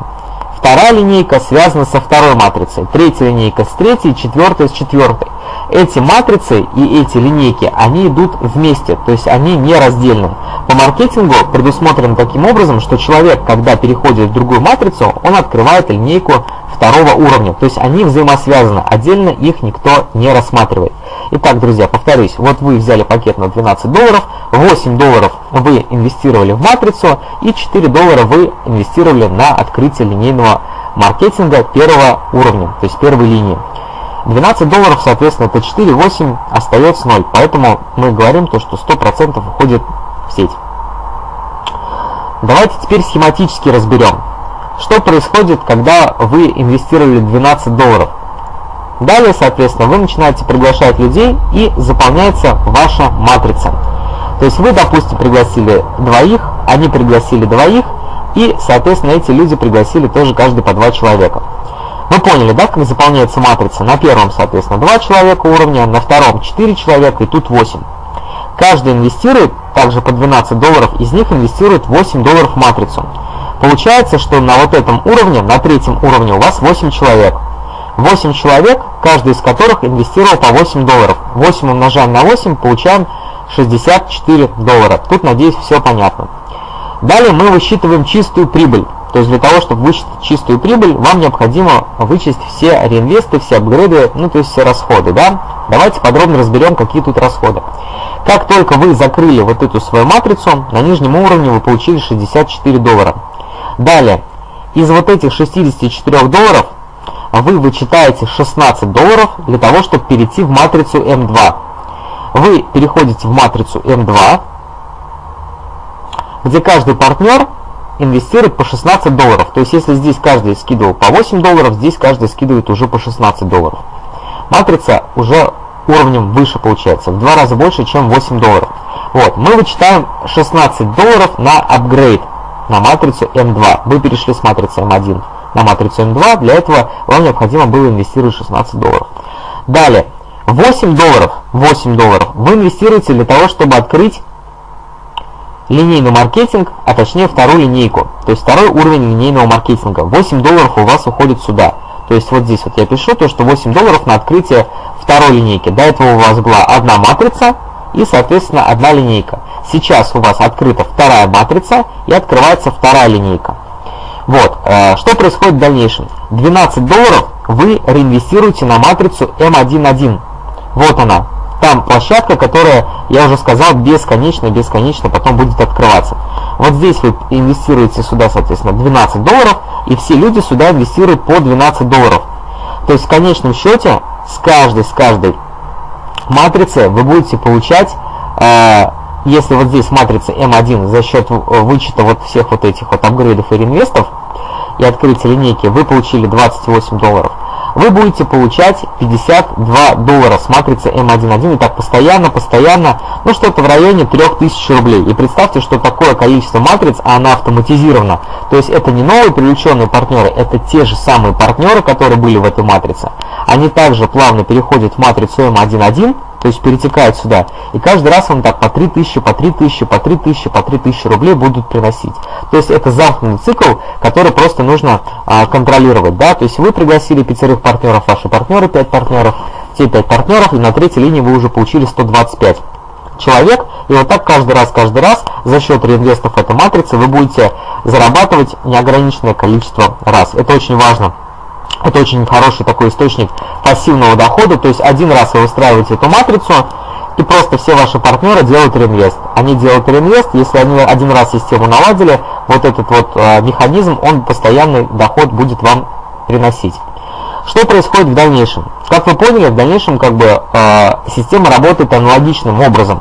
Вторая линейка связана со второй матрицей, третья линейка с третьей, четвертая с четвертой. Эти матрицы и эти линейки, они идут вместе, то есть они не раздельны. По маркетингу предусмотрено таким образом, что человек, когда переходит в другую матрицу, он открывает линейку второго уровня, то есть они взаимосвязаны, отдельно их никто не рассматривает. Итак, друзья, повторюсь, вот вы взяли пакет на 12 долларов, 8 долларов вы инвестировали в матрицу и 4 доллара вы инвестировали на открытие линейного маркетинга первого уровня, то есть первой линии. 12 долларов, соответственно, это 4, 8, остается 0. Поэтому мы говорим, то, что 100% уходит в сеть. Давайте теперь схематически разберем, что происходит, когда вы инвестировали 12 долларов. Далее, соответственно, вы начинаете приглашать людей и заполняется ваша матрица. То есть вы, допустим, пригласили двоих, они пригласили двоих, и, соответственно, эти люди пригласили тоже каждый по два человека. Вы поняли, да, как заполняется матрица? На первом, соответственно, два человека уровня, на втором 4 человека и тут 8. Каждый инвестирует также по 12 долларов, из них инвестирует 8 долларов в матрицу. Получается, что на вот этом уровне, на третьем уровне у вас 8 человек. 8 человек, каждый из которых инвестировал по 8 долларов. 8 умножаем на 8, получаем 64 доллара. Тут, надеюсь, все понятно. Далее мы высчитываем чистую прибыль. То есть для того, чтобы высчитать чистую прибыль, вам необходимо вычесть все реинвесты, все апгрейды, ну то есть все расходы. Да? Давайте подробно разберем, какие тут расходы. Как только вы закрыли вот эту свою матрицу, на нижнем уровне вы получили 64 доллара. Далее, из вот этих 64 долларов вы вычитаете 16 долларов для того, чтобы перейти в матрицу М2. Вы переходите в матрицу М2, где каждый партнер инвестирует по 16 долларов. То есть, если здесь каждый скидывал по 8 долларов, здесь каждый скидывает уже по 16 долларов. Матрица уже уровнем выше получается, в два раза больше, чем 8 долларов. Вот, мы вычитаем 16 долларов на апгрейд на матрицу М2. Вы перешли с матрицы М1 на матрицу М2, для этого вам необходимо было инвестировать 16 долларов. Далее, 8 долларов, 8 долларов вы инвестируете для того, чтобы открыть линейный маркетинг, а точнее вторую линейку, то есть второй уровень линейного маркетинга. 8 долларов у вас уходит сюда. То есть вот здесь вот я пишу то, что 8 долларов на открытие второй линейки. До этого у вас была одна матрица и, соответственно, одна линейка. Сейчас у вас открыта вторая матрица и открывается вторая линейка. Вот, э, что происходит в дальнейшем? 12 долларов вы реинвестируете на матрицу M11. Вот она, там площадка, которая, я уже сказал, бесконечно, бесконечно потом будет открываться. Вот здесь вы инвестируете сюда, соответственно, 12 долларов, и все люди сюда инвестируют по 12 долларов. То есть в конечном счете с каждой, с каждой матрицы вы будете получать, э, если вот здесь матрица М1 за счет вычета вот всех вот этих вот апгрейдов и реинвестов и открытия линейки, вы получили 28 долларов. Вы будете получать 52 доллара с матрицы М11 и так постоянно, постоянно, ну что-то в районе 3000 рублей. И представьте, что такое количество матриц, а она автоматизирована. То есть это не новые привлеченные партнеры, это те же самые партнеры, которые были в этой матрице. Они также плавно переходят в матрицу М11, то есть перетекают сюда. И каждый раз вам так по 3000, по 3000, по 3000, по 3000 рублей будут приносить. То есть это замкнутый цикл, который просто нужно а, контролировать. Да? То есть вы пригласили пятерых партнеров, ваши партнеры 5 партнеров, те 5 партнеров, и на третьей линии вы уже получили 125 человек, и вот так каждый раз, каждый раз за счет реинвестов этой матрицы вы будете зарабатывать неограниченное количество раз. Это очень важно. Это очень хороший такой источник пассивного дохода, то есть один раз вы выстраиваете эту матрицу, и просто все ваши партнеры делают реинвест. Они делают реинвест, если они один раз систему наладили, вот этот вот э, механизм, он постоянный доход будет вам приносить. Что происходит в дальнейшем? Как вы поняли, в дальнейшем как бы э, система работает аналогичным образом.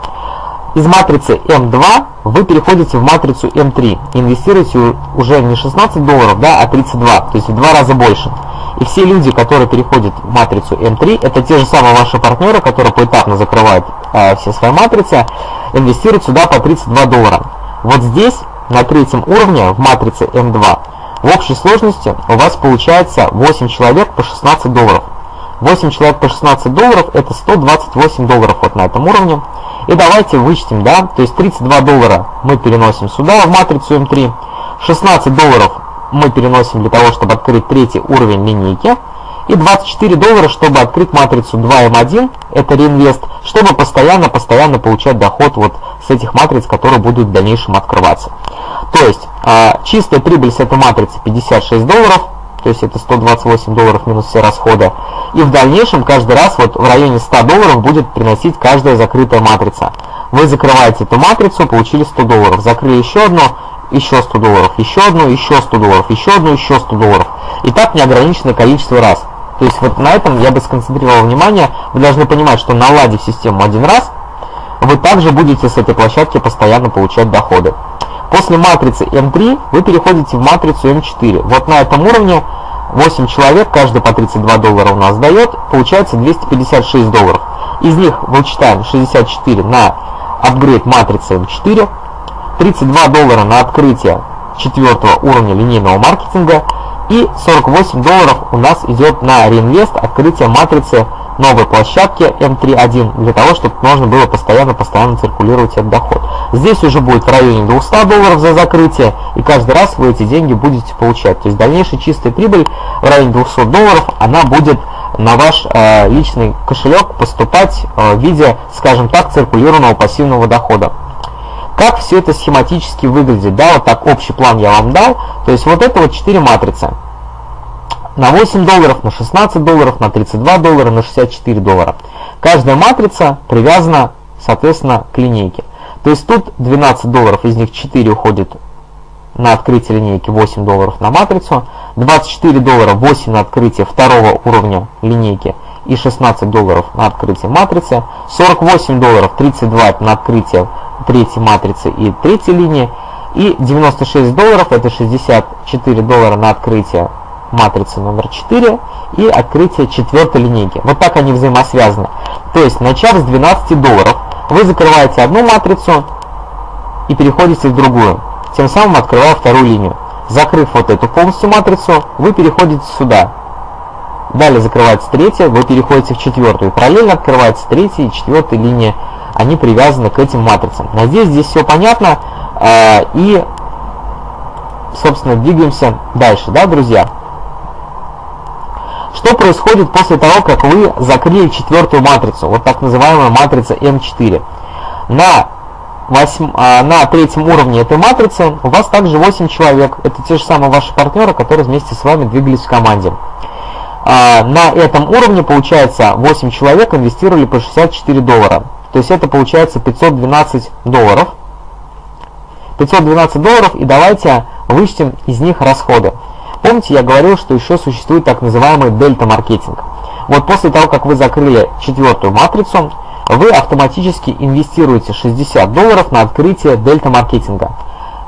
Из матрицы М2 вы переходите в матрицу М3, инвестируете уже не 16 долларов, да, а 32, то есть в два раза больше. И все люди, которые переходят в матрицу М3, это те же самые ваши партнеры, которые поэтапно закрывают э, все свои матрицы, инвестируют сюда по 32 доллара. Вот здесь, на третьем уровне, в матрице М2, в общей сложности у вас получается 8 человек по 16 долларов. 8 человек по 16 долларов это 128 долларов вот на этом уровне. И давайте вычтем, да, то есть 32 доллара мы переносим сюда, в матрицу М3. 16 долларов мы переносим для того, чтобы открыть третий уровень линейки. И 24 доллара, чтобы открыть матрицу 2М1, это реинвест, чтобы постоянно-постоянно получать доход вот с этих матриц, которые будут в дальнейшем открываться. То есть а, чистая прибыль с этой матрицы 56 долларов, то есть это 128 долларов минус все расходы. И в дальнейшем каждый раз вот в районе 100 долларов будет приносить каждая закрытая матрица. Вы закрываете эту матрицу, получили 100 долларов, закрыли еще одну, еще 100 долларов, еще одну, еще 100 долларов, еще одну, еще 100 долларов. И так неограниченное количество раз. То есть вот на этом я бы сконцентрировал внимание. Вы должны понимать, что наладив систему один раз, вы также будете с этой площадки постоянно получать доходы. После матрицы М3 вы переходите в матрицу М4. Вот на этом уровне 8 человек, каждый по 32 доллара у нас дает, получается 256 долларов. Из них вычитаем 64 на апгрейд матрицы М4, 32 доллара на открытие четвертого уровня линейного маркетинга и 48 долларов у нас идет на реинвест открытие матрицы новой площадки M3.1 для того, чтобы можно было постоянно-постоянно циркулировать этот доход. Здесь уже будет в районе 200 долларов за закрытие, и каждый раз вы эти деньги будете получать. То есть дальнейшая чистая прибыль в районе 200 долларов, она будет на ваш э, личный кошелек поступать э, в виде, скажем так, циркулированного пассивного дохода. Как все это схематически выглядит, да, вот так общий план я вам дал. То есть вот это вот 4 матрицы. На 8 долларов, на 16 долларов, на 32 доллара, на 64 доллара. Каждая матрица привязана, соответственно, к линейке. То есть тут 12 долларов, из них 4 уходит на открытие линейки, 8 долларов на матрицу, 24 доллара, 8 на открытие второго уровня линейки и 16 долларов на открытие матрицы, 48 долларов, 32 на открытие третьей матрицы и третьей линии, и 96 долларов, это 64 доллара на открытие матрицы номер 4 и открытие четвертой линейки. Вот так они взаимосвязаны. То есть, начав с 12 долларов, вы закрываете одну матрицу и переходите в другую, тем самым открывая вторую линию. Закрыв вот эту полностью матрицу, вы переходите сюда. Далее закрывается третья, вы переходите в четвертую. Параллельно открывается третья и четвертая линия. Они привязаны к этим матрицам. Надеюсь, здесь все понятно. А, и, собственно, двигаемся дальше, да, друзья? Что происходит после того, как вы закрыли четвертую матрицу, вот так называемая матрица М4? На, 8, а, на третьем уровне этой матрицы у вас также 8 человек. Это те же самые ваши партнеры, которые вместе с вами двигались в команде. А, на этом уровне, получается, 8 человек инвестировали по 64 доллара. То есть это получается 512 долларов. 512 долларов и давайте вычтем из них расходы. Помните, я говорил, что еще существует так называемый дельта-маркетинг. Вот после того, как вы закрыли четвертую матрицу, вы автоматически инвестируете 60 долларов на открытие дельта-маркетинга.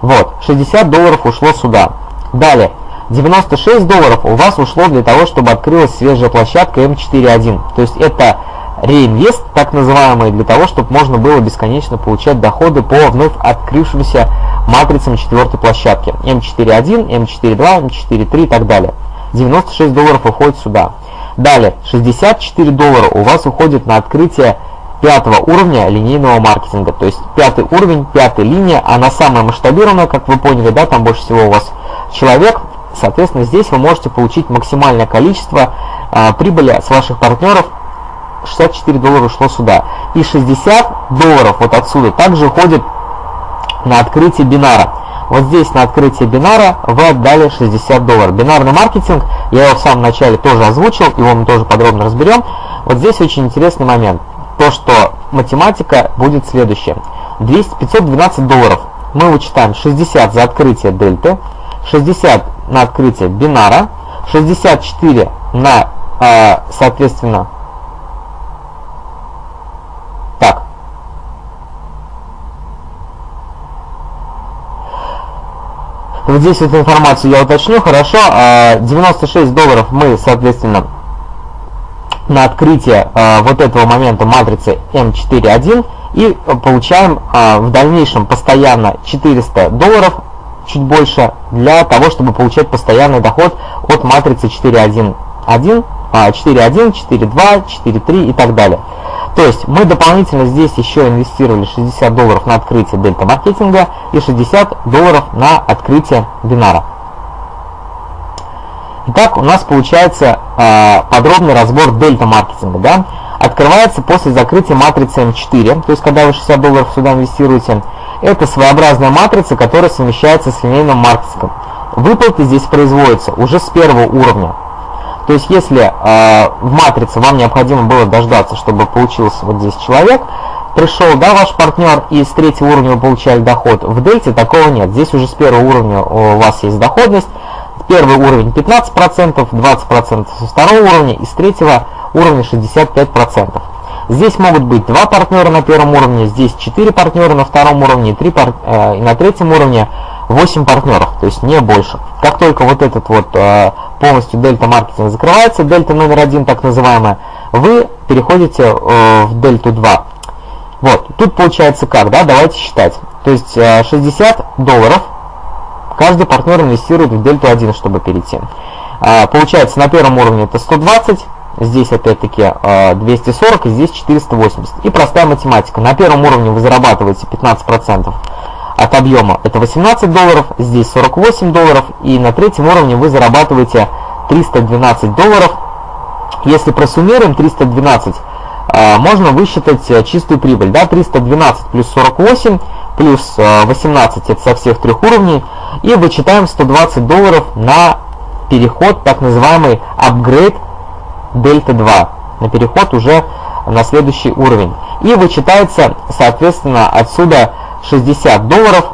Вот, 60 долларов ушло сюда. Далее, 96 долларов у вас ушло для того, чтобы открылась свежая площадка М4.1. То есть это реинвест, так называемый, для того, чтобы можно было бесконечно получать доходы по вновь открывшимся матрицам четвертой площадки. М4.1, М4.2, М4.3 и так далее. 96 долларов уходит сюда. Далее, 64 доллара у вас уходит на открытие пятого уровня линейного маркетинга. То есть пятый уровень, пятая линия, она самая масштабированная, как вы поняли, да, там больше всего у вас человек. Соответственно, здесь вы можете получить максимальное количество э, прибыли с ваших партнеров 64 доллара ушло сюда. И 60 долларов вот отсюда также уходит на открытие бинара. Вот здесь на открытие бинара вы отдали 60 долларов. Бинарный маркетинг, я его в самом начале тоже озвучил, его мы тоже подробно разберем. Вот здесь очень интересный момент. То, что математика будет следующая. 200, 512 долларов. Мы вычитаем 60 за открытие дельты, 60 на открытие бинара, 64 на, э, соответственно, Вот здесь эту информацию я уточню, хорошо. 96 а, долларов мы, соответственно, на открытие а, вот этого момента матрицы M4.1 и получаем а, в дальнейшем постоянно 400 долларов, чуть больше, для того, чтобы получать постоянный доход от матрицы 4.1, 4.1, 4.2, 4.3 и так далее. То есть мы дополнительно здесь еще инвестировали 60 долларов на открытие дельта маркетинга и 60 долларов на открытие бинара. Итак, у нас получается э, подробный разбор дельта маркетинга. Да? Открывается после закрытия матрицы М4, то есть когда вы 60 долларов сюда инвестируете. Это своеобразная матрица, которая совмещается с линейным маркетингом. Выплаты здесь производятся уже с первого уровня. То есть, если э, в матрице вам необходимо было дождаться, чтобы получился вот здесь человек, пришел, да, ваш партнер, и с третьего уровня вы получали доход, в дельте такого нет. Здесь уже с первого уровня у вас есть доходность. Первый уровень 15%, 20% со второго уровня и с третьего уровня 65%. Здесь могут быть два партнера на первом уровне, здесь 4 партнера на втором уровне, 3 пар... э, и на третьем уровне 8 партнеров, то есть не больше. Как только вот этот вот э, полностью дельта маркетинг закрывается, дельта номер один так называемая, вы переходите э, в дельту 2. Вот, тут получается как, да, давайте считать. То есть э, 60 долларов каждый партнер инвестирует в дельту 1, чтобы перейти. Э, получается на первом уровне это 120, здесь опять-таки 240 и здесь 480. И простая математика. На первом уровне вы зарабатываете 15% от объема это 18 долларов, здесь 48 долларов, и на третьем уровне вы зарабатываете 312 долларов. Если просуммируем 312, а, можно высчитать э, чистую прибыль. Да? 312 плюс 48 плюс 18 э, это со всех трех уровней. И вычитаем 120 долларов на переход, так называемый апгрейд дельта 2. На переход уже на следующий уровень. И вычитается, соответственно, отсюда 60 долларов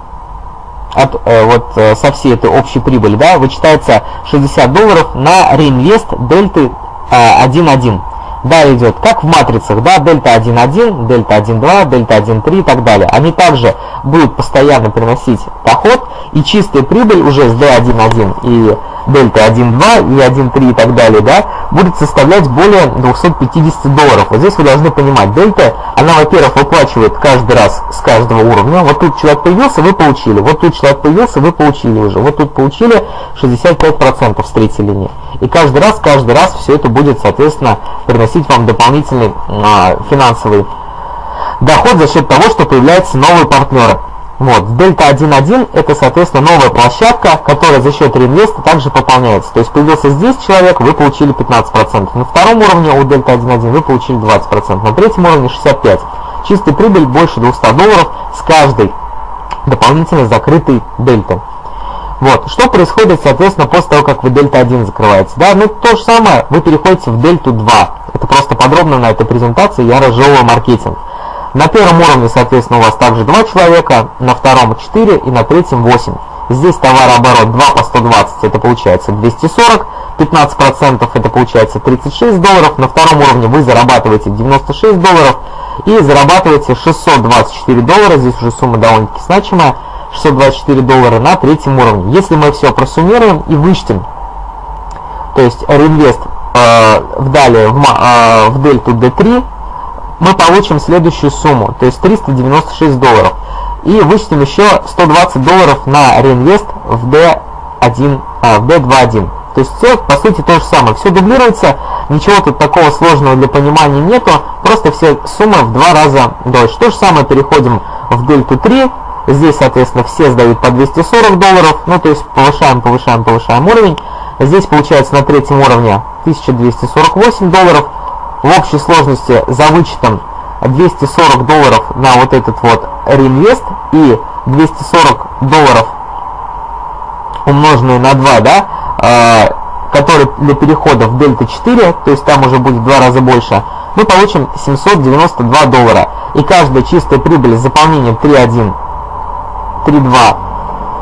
от, э, вот э, со всей этой общей прибыли, да, вычитается 60 долларов на реинвест дельты э, 1.1. Далее идет, как в матрицах, да, дельта 1.1, дельта 1.2, дельта 1.3 и так далее. Они также будут постоянно приносить доход, и чистая прибыль уже с D1.1 и дельта 1.2 и 1.3 и так далее, да, будет составлять более 250 долларов. Вот здесь вы должны понимать, дельта, она, во-первых, выплачивает каждый раз с каждого уровня. Вот тут человек появился, вы получили. Вот тут человек появился, вы получили уже. Вот тут получили 65% с третьей линии. И каждый раз, каждый раз все это будет, соответственно, приносить вам дополнительный а, финансовый доход за счет того, что появляются новые партнеры. Вот, дельта 1.1 это, соответственно, новая площадка, которая за счет реинвеста также пополняется. То есть появился здесь человек, вы получили 15%. На втором уровне у дельта 1.1 вы получили 20%. На третьем уровне 65%. Чистая прибыль больше 200 долларов с каждой дополнительно закрытой дельты. Вот. Что происходит, соответственно, после того, как вы дельта 1 закрываете? Да, ну то же самое, вы переходите в дельту 2. Это просто подробно на этой презентации я разжевываю маркетинг. На первом уровне, соответственно, у вас также 2 человека, на втором 4 и на третьем 8. Здесь товарооборот 2 по 120, это получается 240, 15% это получается 36 долларов. На втором уровне вы зарабатываете 96 долларов и зарабатываете 624 доллара, здесь уже сумма довольно-таки значимая. 624 доллара на третьем уровне. Если мы все просуммируем и вычтем, то есть реинвест э, в далее в, э, в дельту D3, мы получим следующую сумму, то есть 396 долларов. И вычтем еще 120 долларов на реинвест в D1, а, в D2.1. То есть все, по сути, то же самое. Все дублируется, ничего тут такого сложного для понимания нету, просто все суммы в два раза дольше. То же самое переходим в дельту 3, здесь, соответственно, все сдают по 240 долларов, ну, то есть повышаем, повышаем, повышаем уровень. Здесь получается на третьем уровне 1248 долларов, в общей сложности за вычетом 240 долларов на вот этот вот реинвест и 240 долларов умноженные на 2, да, э, который для перехода в дельта 4, то есть там уже будет в два раза больше, мы получим 792 доллара. И каждая чистая прибыль с заполнением 3.1, 3.2,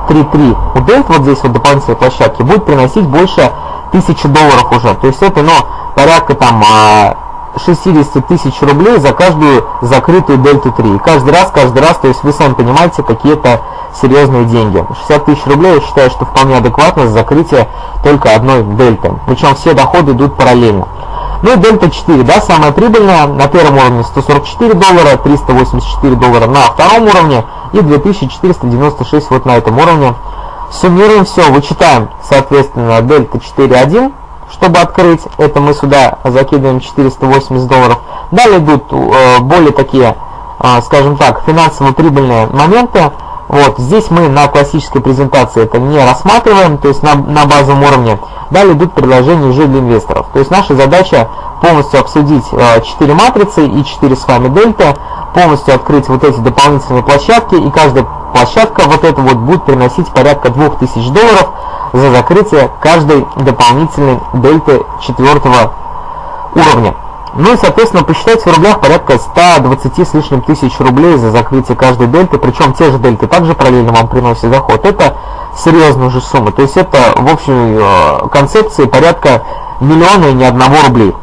3.3 у дельта, вот здесь вот дополнительной площадки, будет приносить больше 1000 долларов уже. То есть это, ну, порядка там а, 60 тысяч рублей за каждую закрытую дельту 3. И каждый раз, каждый раз, то есть вы сами понимаете, какие-то серьезные деньги. 60 тысяч рублей я считаю, что вполне адекватно за закрытие только одной дельты. Причем все доходы идут параллельно. Ну и дельта 4, да, самая прибыльная, на первом уровне 144 доллара, 384 доллара на втором уровне и 2496 вот на этом уровне. Суммируем все, вычитаем, соответственно, дельта 4.1 чтобы открыть, это мы сюда закидываем 480 долларов. Далее идут э, более такие, э, скажем так, финансово прибыльные моменты. Вот, здесь мы на классической презентации это не рассматриваем, то есть на, на базовом уровне. Далее идут предложения уже для инвесторов. То есть наша задача полностью обсудить э, 4 матрицы и 4 с вами дельта, полностью открыть вот эти дополнительные площадки, и каждая площадка вот это вот будет приносить порядка 2000 долларов, за закрытие каждой дополнительной дельты четвертого уровня. Ну и, соответственно, посчитайте в рублях порядка 120 с лишним тысяч рублей за закрытие каждой дельты, причем те же дельты также параллельно вам приносят доход. Это серьезная уже сумма. То есть это в общей э, концепции порядка миллиона и ни одного рублей.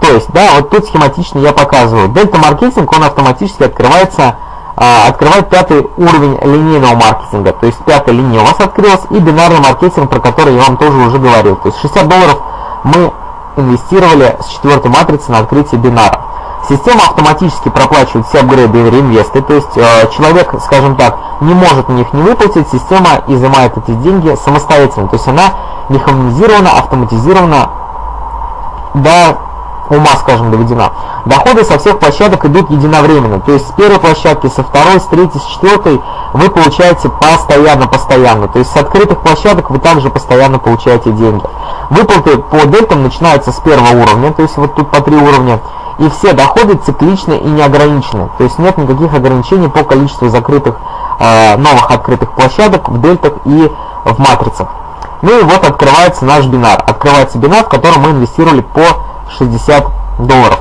То есть, да, вот тут схематично я показываю. Дельта маркетинг, он автоматически открывается открывать пятый уровень линейного маркетинга. То есть пятая линия у вас открылась и бинарный маркетинг, про который я вам тоже уже говорил. То есть 60 долларов мы инвестировали с четвертой матрицы на открытие бинара. Система автоматически проплачивает все апгрейды и реинвесты, то есть э, человек, скажем так, не может на них не выплатить, система изымает эти деньги самостоятельно, то есть она механизирована, автоматизирована до ума, скажем, доведена. Доходы со всех площадок идут единовременно, то есть с первой площадки, со второй, с третьей, с четвертой вы получаете постоянно-постоянно, то есть с открытых площадок вы также постоянно получаете деньги. Выплаты по дельтам начинаются с первого уровня, то есть вот тут по три уровня, и все доходы цикличны и неограничены, то есть нет никаких ограничений по количеству закрытых э, новых открытых площадок в дельтах и в матрицах. Ну и вот открывается наш бинар. Открывается бинар, в котором мы инвестировали по 60 долларов.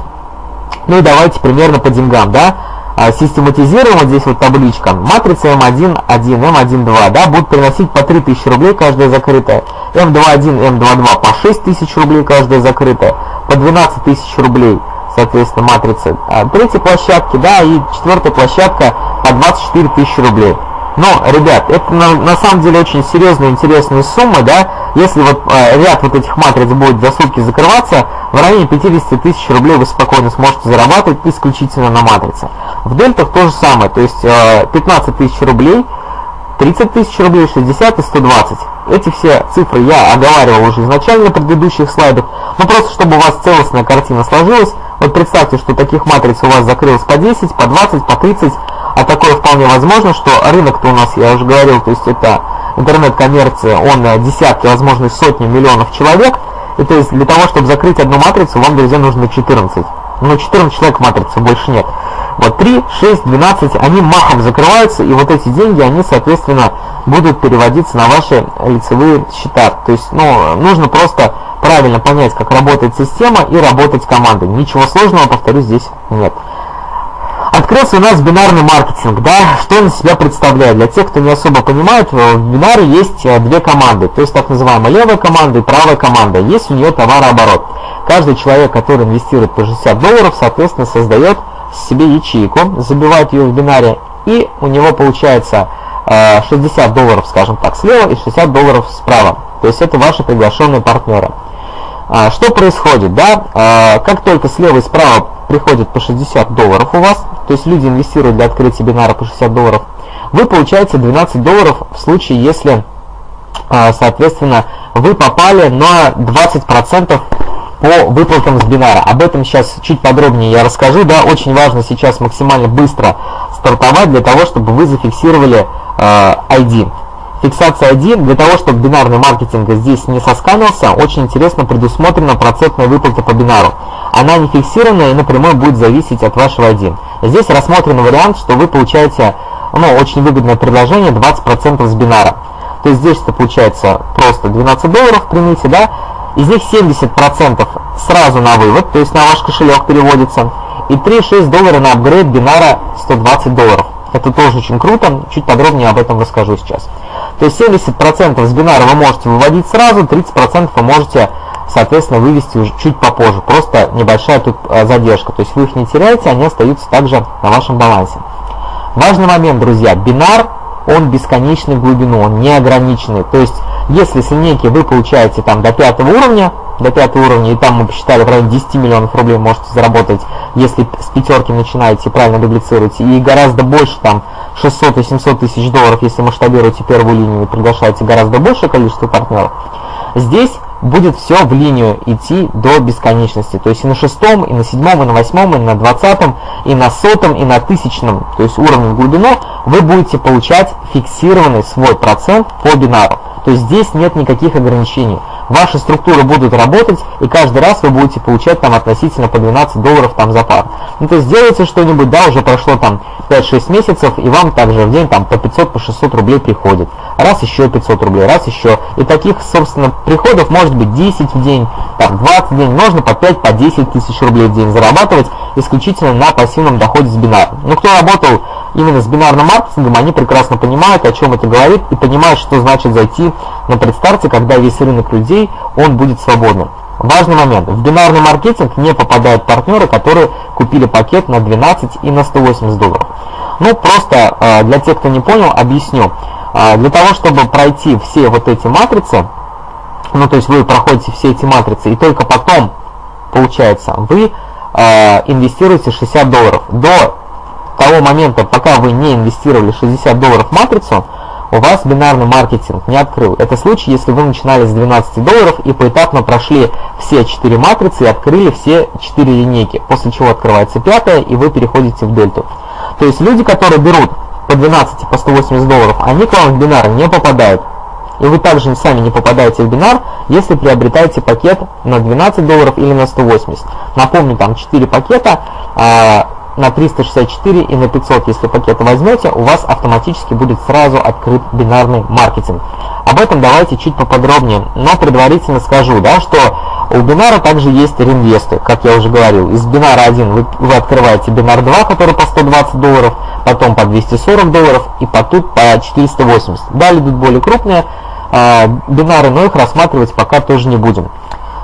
Ну и давайте примерно по деньгам, да. А, систематизируем вот здесь вот табличка. Матрица М1, 1, М1, 2, да, будут приносить по 3000 рублей каждая закрытая. М21, М22 по 6000 рублей каждая закрытая. По 12 тысяч рублей, соответственно, матрица а, третьей площадки, да, и четвертая площадка по 24 тысячи рублей. Но, ребят, это на, на самом деле очень серьезные, интересные суммы, да, если вот э, ряд вот этих матриц будет за сутки закрываться, в районе 50 тысяч рублей вы спокойно сможете зарабатывать исключительно на матрице. В дельтах то же самое, то есть э, 15 тысяч рублей, 30 тысяч рублей, 60 и 120. Эти все цифры я оговаривал уже изначально на предыдущих слайдах, но просто чтобы у вас целостная картина сложилась, вот представьте, что таких матриц у вас закрылось по 10, по 20, по 30, а такое вполне возможно, что рынок-то у нас, я уже говорил, то есть это интернет-коммерция, он э, десятки, возможно, сотни миллионов человек, и то есть для того, чтобы закрыть одну матрицу, вам, друзья, нужно 14. Но 14 человек матрицы, больше нет. Вот 3, 6, 12, они махом закрываются, и вот эти деньги, они, соответственно, будут переводиться на ваши лицевые счета. То есть, ну, нужно просто правильно понять, как работает система и работать командой. Ничего сложного, повторюсь, здесь нет. Открылся у нас бинарный маркетинг, да, что он из себя представляет? Для тех, кто не особо понимает, в бинаре есть э, две команды, то есть так называемая левая команда и правая команда. Есть у нее товарооборот. Каждый человек, который инвестирует по 60 долларов, соответственно, создает себе ячейку, забивает ее в бинаре, и у него получается 60 долларов, скажем так, слева и 60 долларов справа. То есть это ваши приглашенные партнеры. Что происходит, да? Как только слева и справа приходит по 60 долларов у вас, то есть люди инвестируют для открытия бинара по 60 долларов, вы получаете 12 долларов в случае, если, соответственно, вы попали на 20% по выплатам с бинара. Об этом сейчас чуть подробнее я расскажу. Да, очень важно сейчас максимально быстро стартовать для того, чтобы вы зафиксировали ID. Фиксация ID для того, чтобы бинарный маркетинг здесь не сосканился, очень интересно предусмотрена процентная выплата по бинару. Она не фиксированная и напрямую будет зависеть от вашего ID. Здесь рассмотрен вариант, что вы получаете ну, очень выгодное предложение 20% с бинара. То есть здесь это получается просто 12 долларов примите, да, из них 70% сразу на вывод, то есть на ваш кошелек переводится, и 3,6 доллара на апгрейд бинара 120 долларов. Это тоже очень круто, чуть подробнее об этом расскажу сейчас. То есть 70% с бинара вы можете выводить сразу, 30% вы можете, соответственно, вывести уже чуть попозже. Просто небольшая тут а, задержка. То есть вы их не теряете, они остаются также на вашем балансе. Важный момент, друзья, бинар, он бесконечный в глубину, он неограниченный. То есть если с линейки вы получаете там до пятого уровня, до пятого уровня, и там мы посчитали, в районе 10 миллионов рублей можете заработать, если с пятерки начинаете правильно дублицируете, и гораздо больше, там 600 и 700 тысяч долларов, если масштабируете первую линию и приглашаете гораздо большее количество партнеров, здесь будет все в линию идти до бесконечности. То есть и на шестом, и на седьмом, и на восьмом, и на двадцатом, и на сотом, и на тысячном, то есть уровне в глубину, вы будете получать фиксированный свой процент по бинару. То есть здесь нет никаких ограничений. Ваши структуры будут работать, и каждый раз вы будете получать там относительно по 12 долларов там за пару. Ну то есть сделайте что-нибудь, да, уже прошло там 5-6 месяцев, и вам также в день там по 500, по 600 рублей приходит. Раз еще 500 рублей, раз еще. И таких, собственно, приходов может быть 10 в день, там 20 в день, можно по 5, по 10 тысяч рублей в день зарабатывать исключительно на пассивном доходе с бинара. Ну кто работал именно с бинарным маркетингом, они прекрасно понимают, о чем это говорит, и понимают, что значит зайти на предстарте, когда весь рынок людей, он будет свободным. Важный момент. В бинарный маркетинг не попадают партнеры, которые купили пакет на 12 и на 180 долларов. Ну, просто э, для тех, кто не понял, объясню. Э, для того, чтобы пройти все вот эти матрицы, ну, то есть вы проходите все эти матрицы, и только потом, получается, вы э, инвестируете 60 долларов. До того момента, пока вы не инвестировали 60 долларов в матрицу, у вас бинарный маркетинг не открыл. Это случай, если вы начинали с 12 долларов и поэтапно прошли все 4 матрицы и открыли все 4 линейки, после чего открывается пятая и вы переходите в дельту. То есть люди, которые берут по 12 и по 180 долларов, они к вам в бинар не попадают. И вы также сами не попадаете в бинар, если приобретаете пакет на 12 долларов или на 180. Напомню, там 4 пакета, а, на 364 и на 500, если пакеты возьмете, у вас автоматически будет сразу открыт бинарный маркетинг. Об этом давайте чуть поподробнее, но предварительно скажу, да, что у бинара также есть реинвесты, как я уже говорил. Из бинара 1 вы, вы открываете бинар 2, который по 120 долларов, потом по 240 долларов и по тут по 480. Далее идут более крупные э, бинары, но их рассматривать пока тоже не будем.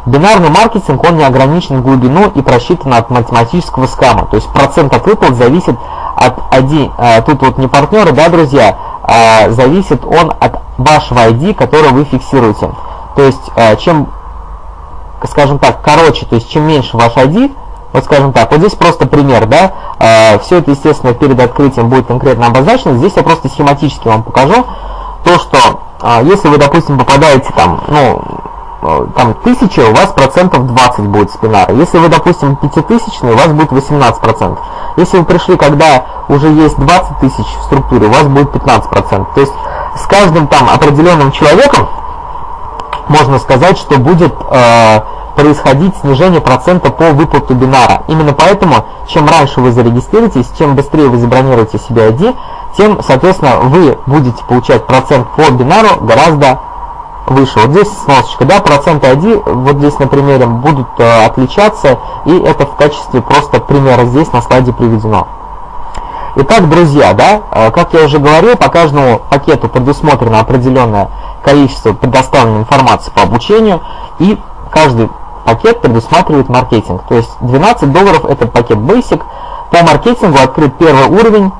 Бинарный маркетинг, он не ограничен в глубину и просчитан от математического скама. То есть процент от выплат зависит от ID, а, тут вот не партнеры, да, друзья, а зависит он от вашего ID, который вы фиксируете. То есть а, чем, скажем так, короче, то есть чем меньше ваш ID, вот скажем так, вот здесь просто пример, да, а, все это, естественно, перед открытием будет конкретно обозначено, здесь я просто схематически вам покажу то, что а, если вы, допустим, попадаете там, ну, Э, там тысяча, у вас процентов 20 будет спинара. Если вы, допустим, пятитысячный, у вас будет 18 процентов. Если вы пришли, когда уже есть 20 тысяч в структуре, у вас будет 15 процентов. То есть с каждым там определенным человеком можно сказать, что будет э, происходить снижение процента по выплату бинара. Именно поэтому, чем раньше вы зарегистрируетесь, чем быстрее вы забронируете себе ID, тем, соответственно, вы будете получать процент по бинару гораздо выше. Вот здесь сносочка, да, проценты ID, вот здесь на примере будут э, отличаться, и это в качестве просто примера здесь на слайде приведено. Итак, друзья, да, э, как я уже говорил, по каждому пакету предусмотрено определенное количество предоставленной информации по обучению, и каждый пакет предусматривает маркетинг. То есть 12 долларов это пакет Basic. По маркетингу открыт первый уровень,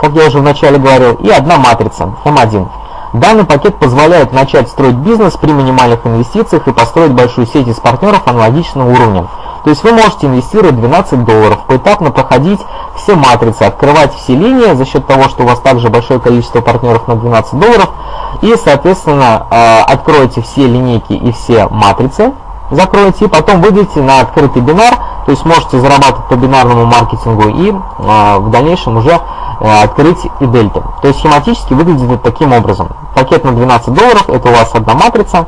как я уже вначале говорил, и одна матрица М1. Данный пакет позволяет начать строить бизнес при минимальных инвестициях и построить большую сеть из партнеров аналогичного уровня. То есть вы можете инвестировать 12 долларов, поэтапно проходить все матрицы, открывать все линии за счет того, что у вас также большое количество партнеров на 12 долларов, и, соответственно, э, откроете все линейки и все матрицы, закроете, и потом выйдете на открытый бинар, то есть можете зарабатывать по бинарному маркетингу и э, в дальнейшем уже э, открыть и дельты. То есть схематически выглядит это таким образом. Пакет на 12 долларов, это у вас одна матрица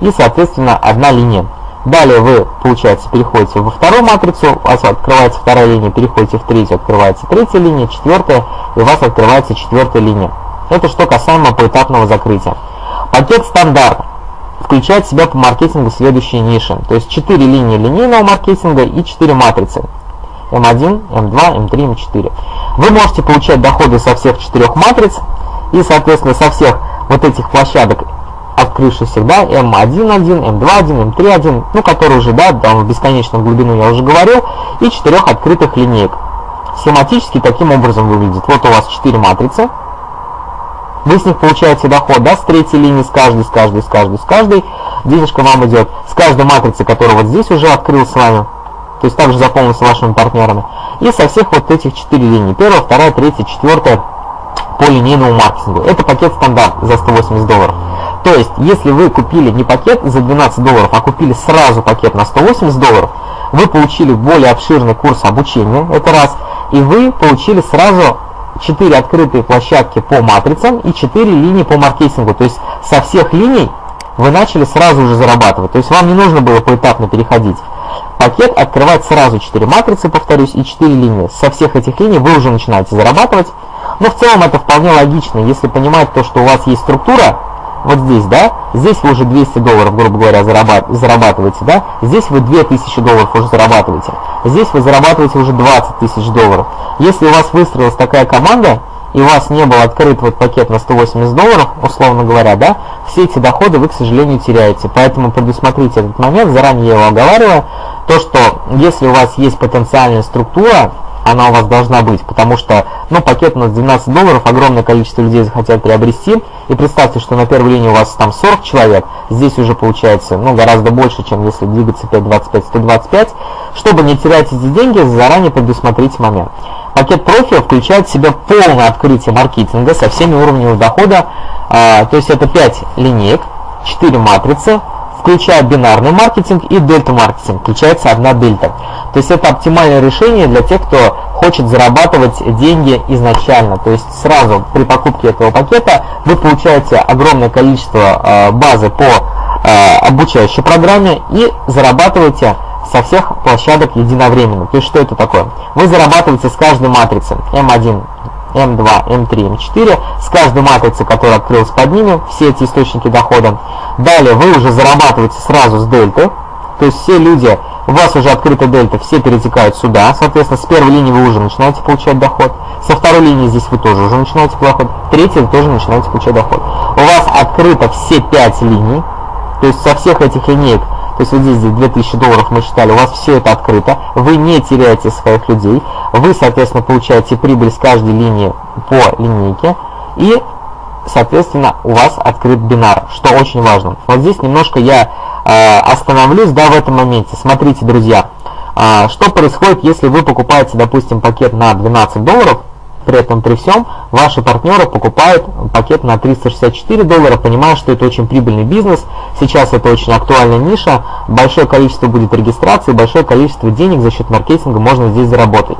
и, соответственно, одна линия. Далее вы, получается, переходите во вторую матрицу, у вас открывается вторая линия, переходите в третью, открывается третья линия, четвертая, и у вас открывается четвертая линия. Это что касаемо поэтапного закрытия. Пакет стандарт включает в себя по маркетингу следующие ниши. То есть 4 линии линейного маркетинга и 4 матрицы. M1, M2, M3, M4. Вы можете получать доходы со всех четырех матриц и, соответственно, со всех вот этих площадок открывшихся, да, M1.1, M2.1, M3.1, ну, которые уже, да, там в бесконечную глубину я уже говорил, и четырех открытых линеек. Схематически таким образом выглядит. Вот у вас 4 матрицы, вы с них получаете доход, да, с третьей линии, с каждой, с каждой, с каждой, с каждой. Денежка вам идет с каждой матрицы, которая вот здесь уже открыл с вами. То есть также с вашими партнерами. И со всех вот этих четыре линии. Первая, вторая, третья, четвертая по линейному маркетингу. Это пакет стандарт за 180 долларов. То есть, если вы купили не пакет за 12 долларов, а купили сразу пакет на 180 долларов, вы получили более обширный курс обучения, это раз, и вы получили сразу 4 открытые площадки по матрицам и 4 линии по маркетингу. То есть со всех линий вы начали сразу же зарабатывать. То есть вам не нужно было поэтапно переходить. Пакет открывает сразу 4 матрицы, повторюсь, и 4 линии. Со всех этих линий вы уже начинаете зарабатывать. Но в целом это вполне логично, если понимать то, что у вас есть структура, вот здесь, да, здесь вы уже 200 долларов, грубо говоря, зарабатываете, да, здесь вы 2000 долларов уже зарабатываете, здесь вы зарабатываете уже 20 тысяч долларов. Если у вас выстроилась такая команда, и у вас не был открыт вот пакет на 180 долларов, условно говоря, да, все эти доходы вы, к сожалению, теряете. Поэтому предусмотрите этот момент, заранее я его оговариваю, то, что если у вас есть потенциальная структура, она у вас должна быть, потому что, ну, пакет на 12 долларов огромное количество людей захотят приобрести, и представьте, что на первой линии у вас там 40 человек, здесь уже получается, ну, гораздо больше, чем если двигаться 5.25, 125, чтобы не терять эти деньги, заранее предусмотрите момент. Пакет профи включает в себя полное открытие маркетинга со всеми уровнями дохода, а, то есть это 5 линеек, 4 матрицы, включая бинарный маркетинг и дельта маркетинг, включается одна дельта. То есть это оптимальное решение для тех, кто хочет зарабатывать деньги изначально. То есть сразу при покупке этого пакета вы получаете огромное количество э, базы по э, обучающей программе и зарабатываете со всех площадок единовременно. То есть что это такое? Вы зарабатываете с каждой матрицы M1, М2, М3, М4 с каждой матрицы, которая открылась под ними, все эти источники дохода. Далее вы уже зарабатываете сразу с дельты, то есть все люди, у вас уже открыта дельта, все перетекают сюда, соответственно, с первой линии вы уже начинаете получать доход, со второй линии здесь вы тоже уже начинаете доход, третьей вы тоже начинаете получать доход. У вас открыто все 5 линий, то есть со всех этих линеек то есть вот здесь, здесь 2000 долларов мы считали, у вас все это открыто, вы не теряете своих людей, вы, соответственно, получаете прибыль с каждой линии по линейке, и, соответственно, у вас открыт бинар, что очень важно. Вот здесь немножко я э, остановлюсь, да, в этом моменте. Смотрите, друзья, э, что происходит, если вы покупаете, допустим, пакет на 12 долларов, при этом при всем ваши партнеры покупают пакет на 364 доллара, понимая, что это очень прибыльный бизнес, сейчас это очень актуальная ниша, большое количество будет регистрации, большое количество денег за счет маркетинга можно здесь заработать.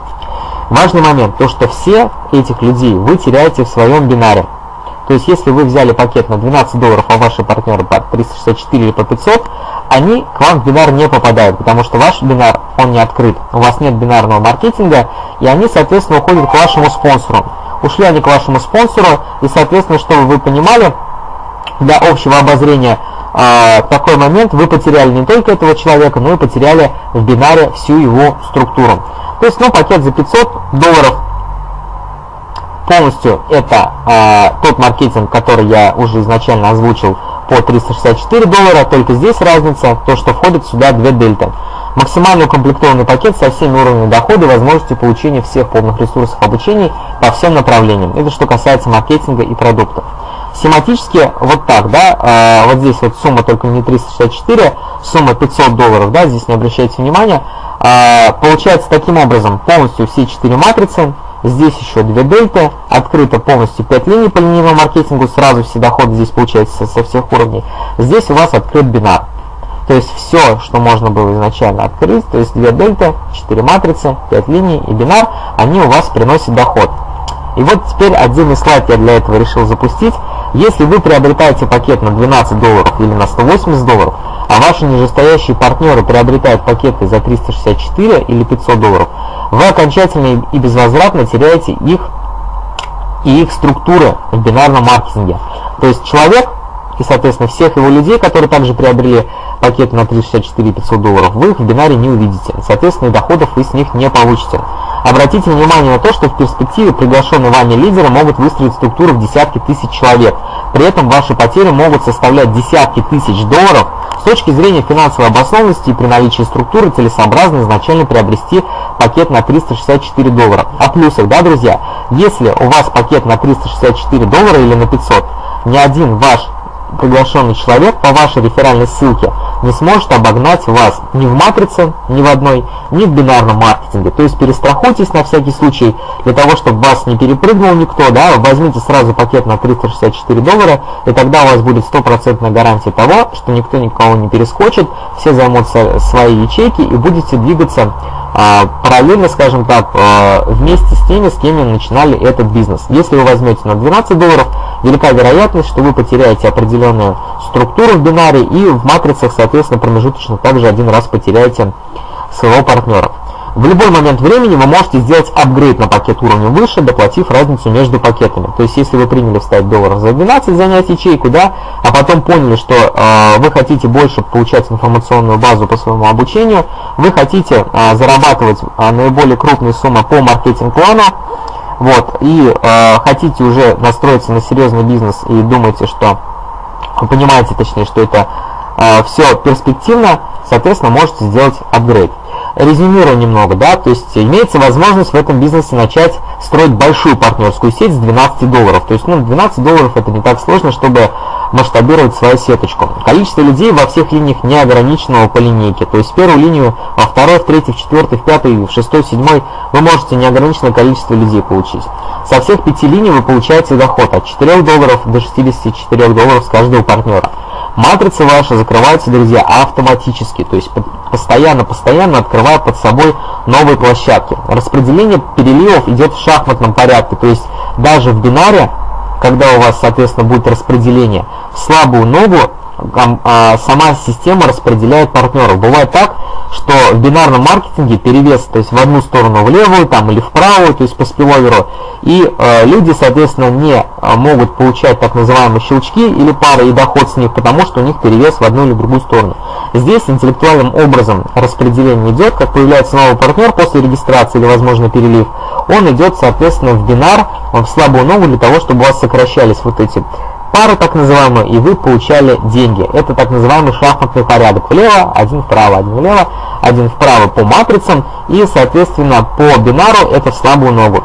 Важный момент, то что все этих людей вы теряете в своем бинаре. То есть, если вы взяли пакет на 12 долларов, а ваши партнеры по 364 или по 500, они к вам в бинар не попадают, потому что ваш бинар, он не открыт. У вас нет бинарного маркетинга, и они, соответственно, уходят к вашему спонсору. Ушли они к вашему спонсору, и, соответственно, чтобы вы понимали, для общего обозрения, э, такой момент вы потеряли не только этого человека, но и потеряли в бинаре всю его структуру. То есть, ну, пакет за 500 долларов полностью это э, тот маркетинг, который я уже изначально озвучил по 364 доллара, только здесь разница, то что входит сюда две дельта. Максимально укомплектованный пакет со всеми уровнями дохода и возможностью получения всех полных ресурсов обучения по всем направлениям. Это что касается маркетинга и продуктов. Семантически вот так, да, э, вот здесь вот сумма только не 364, сумма 500 долларов, да, здесь не обращайте внимания. Э, получается таким образом полностью все четыре матрицы, здесь еще две дельты, открыто полностью 5 линий по линейному маркетингу, сразу все доходы здесь получается со всех уровней. Здесь у вас открыт бинар. То есть все, что можно было изначально открыть, то есть две дельта, 4 матрицы, 5 линий и бинар, они у вас приносят доход. И вот теперь отдельный слайд я для этого решил запустить. Если вы приобретаете пакет на 12 долларов или на 180 долларов, а ваши нижестоящие партнеры приобретают пакеты за 364 или 500 долларов, вы окончательно и безвозвратно теряете их и их структуры в бинарном маркетинге. То есть человек и, соответственно, всех его людей, которые также приобрели пакеты на 364 500 долларов, вы их в бинаре не увидите. Соответственно, и доходов вы с них не получите. Обратите внимание на то, что в перспективе приглашенные вами лидеры могут выстроить структуру в десятки тысяч человек. При этом ваши потери могут составлять десятки тысяч долларов. С точки зрения финансовой обоснованности и при наличии структуры целесообразно изначально приобрести пакет на 364 доллара. О плюсах, да, друзья? Если у вас пакет на 364 доллара или на 500, ни один ваш приглашенный человек по вашей реферальной ссылке не сможет обогнать вас ни в матрице, ни в одной, ни в бинарном маркетинге. То есть перестрахуйтесь на всякий случай, для того, чтобы вас не перепрыгнул никто, да, возьмите сразу пакет на 364 доллара, и тогда у вас будет стопроцентная гарантия того, что никто никого не перескочит, все займутся свои ячейки и будете двигаться а, параллельно, скажем так, а, вместе с теми, с кем начинали этот бизнес. Если вы возьмете на 12 долларов, велика вероятность, что вы потеряете определенную структуру в бинаре и в матрицах, соответственно, промежуточно также один раз потеряете своего партнера. В любой момент времени вы можете сделать апгрейд на пакет уровня выше, доплатив разницу между пакетами. То есть, если вы приняли вставить долларов за 12, занять ячейку, да, а потом поняли, что э, вы хотите больше получать информационную базу по своему обучению, вы хотите э, зарабатывать э, наиболее крупные суммы по маркетинг-плану, вот, и э, хотите уже настроиться на серьезный бизнес и думаете, что, вы понимаете точнее, что это э, все перспективно, соответственно, можете сделать апгрейд резюмирую немного, да, то есть имеется возможность в этом бизнесе начать строить большую партнерскую сеть с 12 долларов. То есть, ну, 12 долларов это не так сложно, чтобы масштабировать свою сеточку. Количество людей во всех линиях не ограничено по линейке. То есть первую линию, во второй, в третьей, в четвертой, в пятой, в шестой, в седьмой вы можете неограниченное количество людей получить. Со всех пяти линий вы получаете доход от 4 долларов до 64 долларов с каждого партнера. Матрица ваша закрывается, друзья, автоматически, то есть постоянно-постоянно открывая под собой новые площадки. Распределение переливов идет в шахматном порядке, то есть даже в бинаре, когда у вас, соответственно, будет распределение, в слабую ногу сама система распределяет партнеров. Бывает так, что в бинарном маркетинге перевес, то есть в одну сторону в левую там, или в правую, то есть по спиловеру, и э, люди, соответственно, не э, могут получать так называемые щелчки или пары и доход с них, потому что у них перевес в одну или другую сторону. Здесь интеллектуальным образом распределение идет, как появляется новый партнер после регистрации или, возможно, перелив, он идет, соответственно, в бинар, в слабую ногу для того, чтобы у вас сокращались вот эти пару так называемую, и вы получали деньги. Это так называемый шахматный порядок. Влево, один вправо, один влево, один вправо по матрицам, и, соответственно, по бинару это в слабую ногу.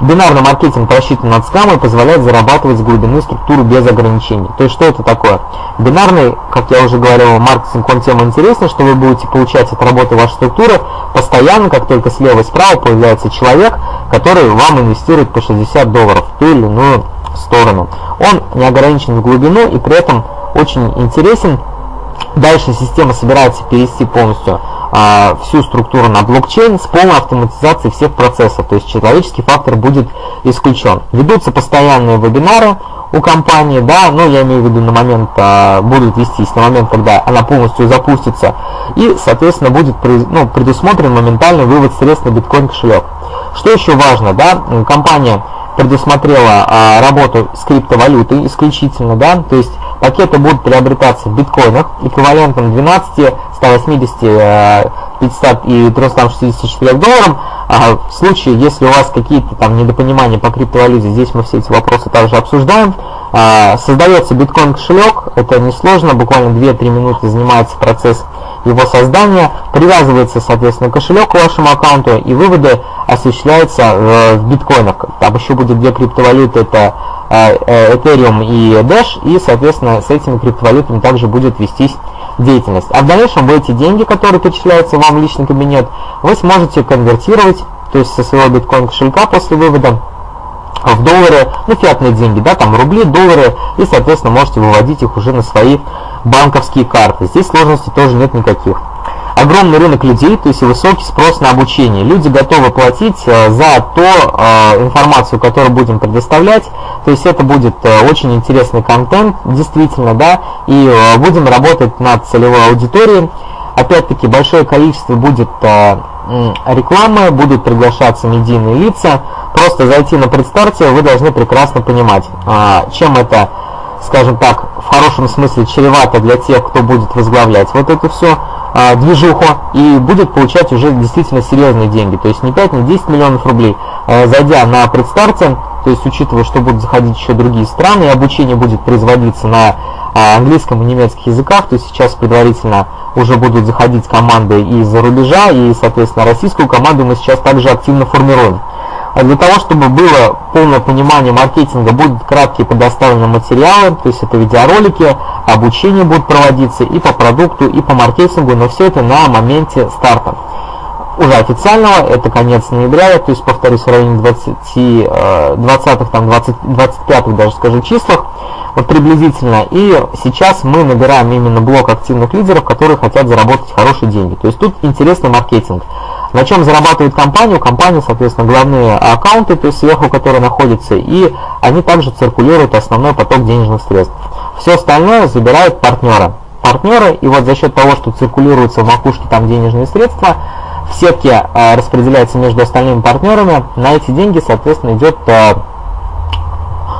Бинарный маркетинг рассчитан над скамой позволяет зарабатывать с глубины структуру без ограничений. То есть что это такое? Бинарный, как я уже говорил, маркетинг, он тем интереснее, что вы будете получать от работы вашей структуры постоянно, как только слева и справа появляется человек, который вам инвестирует по 60 долларов в ту или иную сторону. Он не ограничен в глубину и при этом очень интересен. Дальше система собирается перевести полностью а, всю структуру на блокчейн с полной автоматизацией всех процессов, то есть человеческий фактор будет исключен. Ведутся постоянные вебинары у компании, да, но я имею в виду на момент, а, будут вестись на момент, когда она полностью запустится, и, соответственно, будет ну, предусмотрен моментальный вывод средств на биткоин кошелек. Что еще важно, да, компания предусмотрела а, работу с криптовалютой исключительно, да, то есть пакеты будут приобретаться в биткоинах эквивалентом 12, 180, 500 и 364 долларам. А в случае, если у вас какие-то там недопонимания по криптовалюте, здесь мы все эти вопросы также обсуждаем. А, создается биткоин кошелек, это несложно, буквально 2-3 минуты занимается процесс его создания, привязывается, соответственно, кошелек к вашему аккаунту и выводы осуществляются э, в биткоинах. Там еще будет две криптовалюты, это э, э, Ethereum и Dash, и, соответственно, с этими криптовалютами также будет вестись деятельность. А в дальнейшем вы эти деньги, которые перечисляются вам в личный кабинет, вы сможете конвертировать, то есть со своего биткоин кошелька после вывода в доллары, ну фиатные деньги, да, там рубли, доллары, и, соответственно, можете выводить их уже на свои банковские карты. Здесь сложностей тоже нет никаких. Огромный рынок людей, то есть высокий спрос на обучение. Люди готовы платить э, за ту э, информацию, которую будем предоставлять. То есть это будет э, очень интересный контент, действительно, да, и будем работать над целевой аудиторией. Опять-таки большое количество будет рекламы, будут приглашаться медийные лица. Просто зайти на предстарте вы должны прекрасно понимать, чем это скажем так, в хорошем смысле чревато для тех, кто будет возглавлять вот эту все а, движуху и будет получать уже действительно серьезные деньги. То есть не 5, не 10 миллионов рублей. А, зайдя на предстарте, то есть учитывая, что будут заходить еще другие страны, обучение будет производиться на а, английском и немецких языках, то есть сейчас предварительно уже будут заходить команды из-за рубежа, и, соответственно, российскую команду мы сейчас также активно формируем. А для того, чтобы было полное понимание маркетинга, будут краткие предоставлены материалы, то есть это видеоролики, обучение будет проводиться и по продукту, и по маркетингу, но все это на моменте старта. Уже официального, это конец ноября, то есть, повторюсь, в районе 20, 20 там, 20, 25 даже скажу числах, вот приблизительно. И сейчас мы набираем именно блок активных лидеров, которые хотят заработать хорошие деньги. То есть тут интересный маркетинг. На чем зарабатывает компания? У компании, соответственно, главные аккаунты, то есть сверху, которые находятся, и они также циркулируют основной поток денежных средств. Все остальное забирают партнеры. Партнеры, и вот за счет того, что циркулируются в макушке там денежные средства, в сетке э, распределяется между остальными партнерами, на эти деньги, соответственно, идет, э,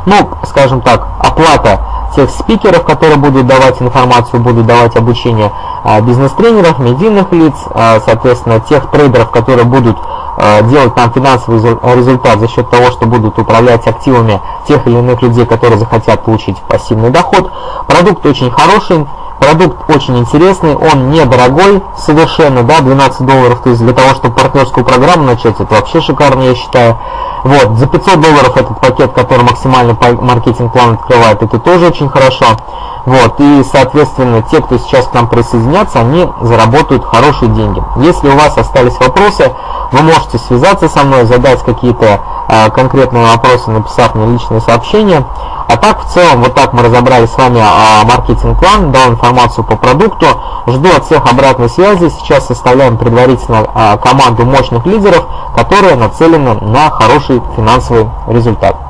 ну, скажем так, оплата тех спикеров, которые будут давать информацию, будут давать обучение а, бизнес-тренеров, медийных лиц, а, соответственно, тех трейдеров, которые будут а, делать нам финансовый результат за счет того, что будут управлять активами тех или иных людей, которые захотят получить пассивный доход. Продукт очень хороший, продукт очень интересный, он недорогой совершенно, да, 12 долларов, то есть для того, чтобы партнерскую программу начать, это вообще шикарно, я считаю. Вот, за 500 долларов этот пакет, который максимальный маркетинг-план открывает, это тоже очень хорошо. Вот, и, соответственно, те, кто сейчас к нам присоединятся, они заработают хорошие деньги. Если у вас остались вопросы, вы можете связаться со мной, задать какие-то э, конкретные вопросы, написав мне личные сообщения. А так, в целом, вот так мы разобрали с вами э, маркетинг-план, дал информацию по продукту. Жду от всех обратной связи. Сейчас составляем предварительно э, команду мощных лидеров, которые нацелены на хороший финансовый результат.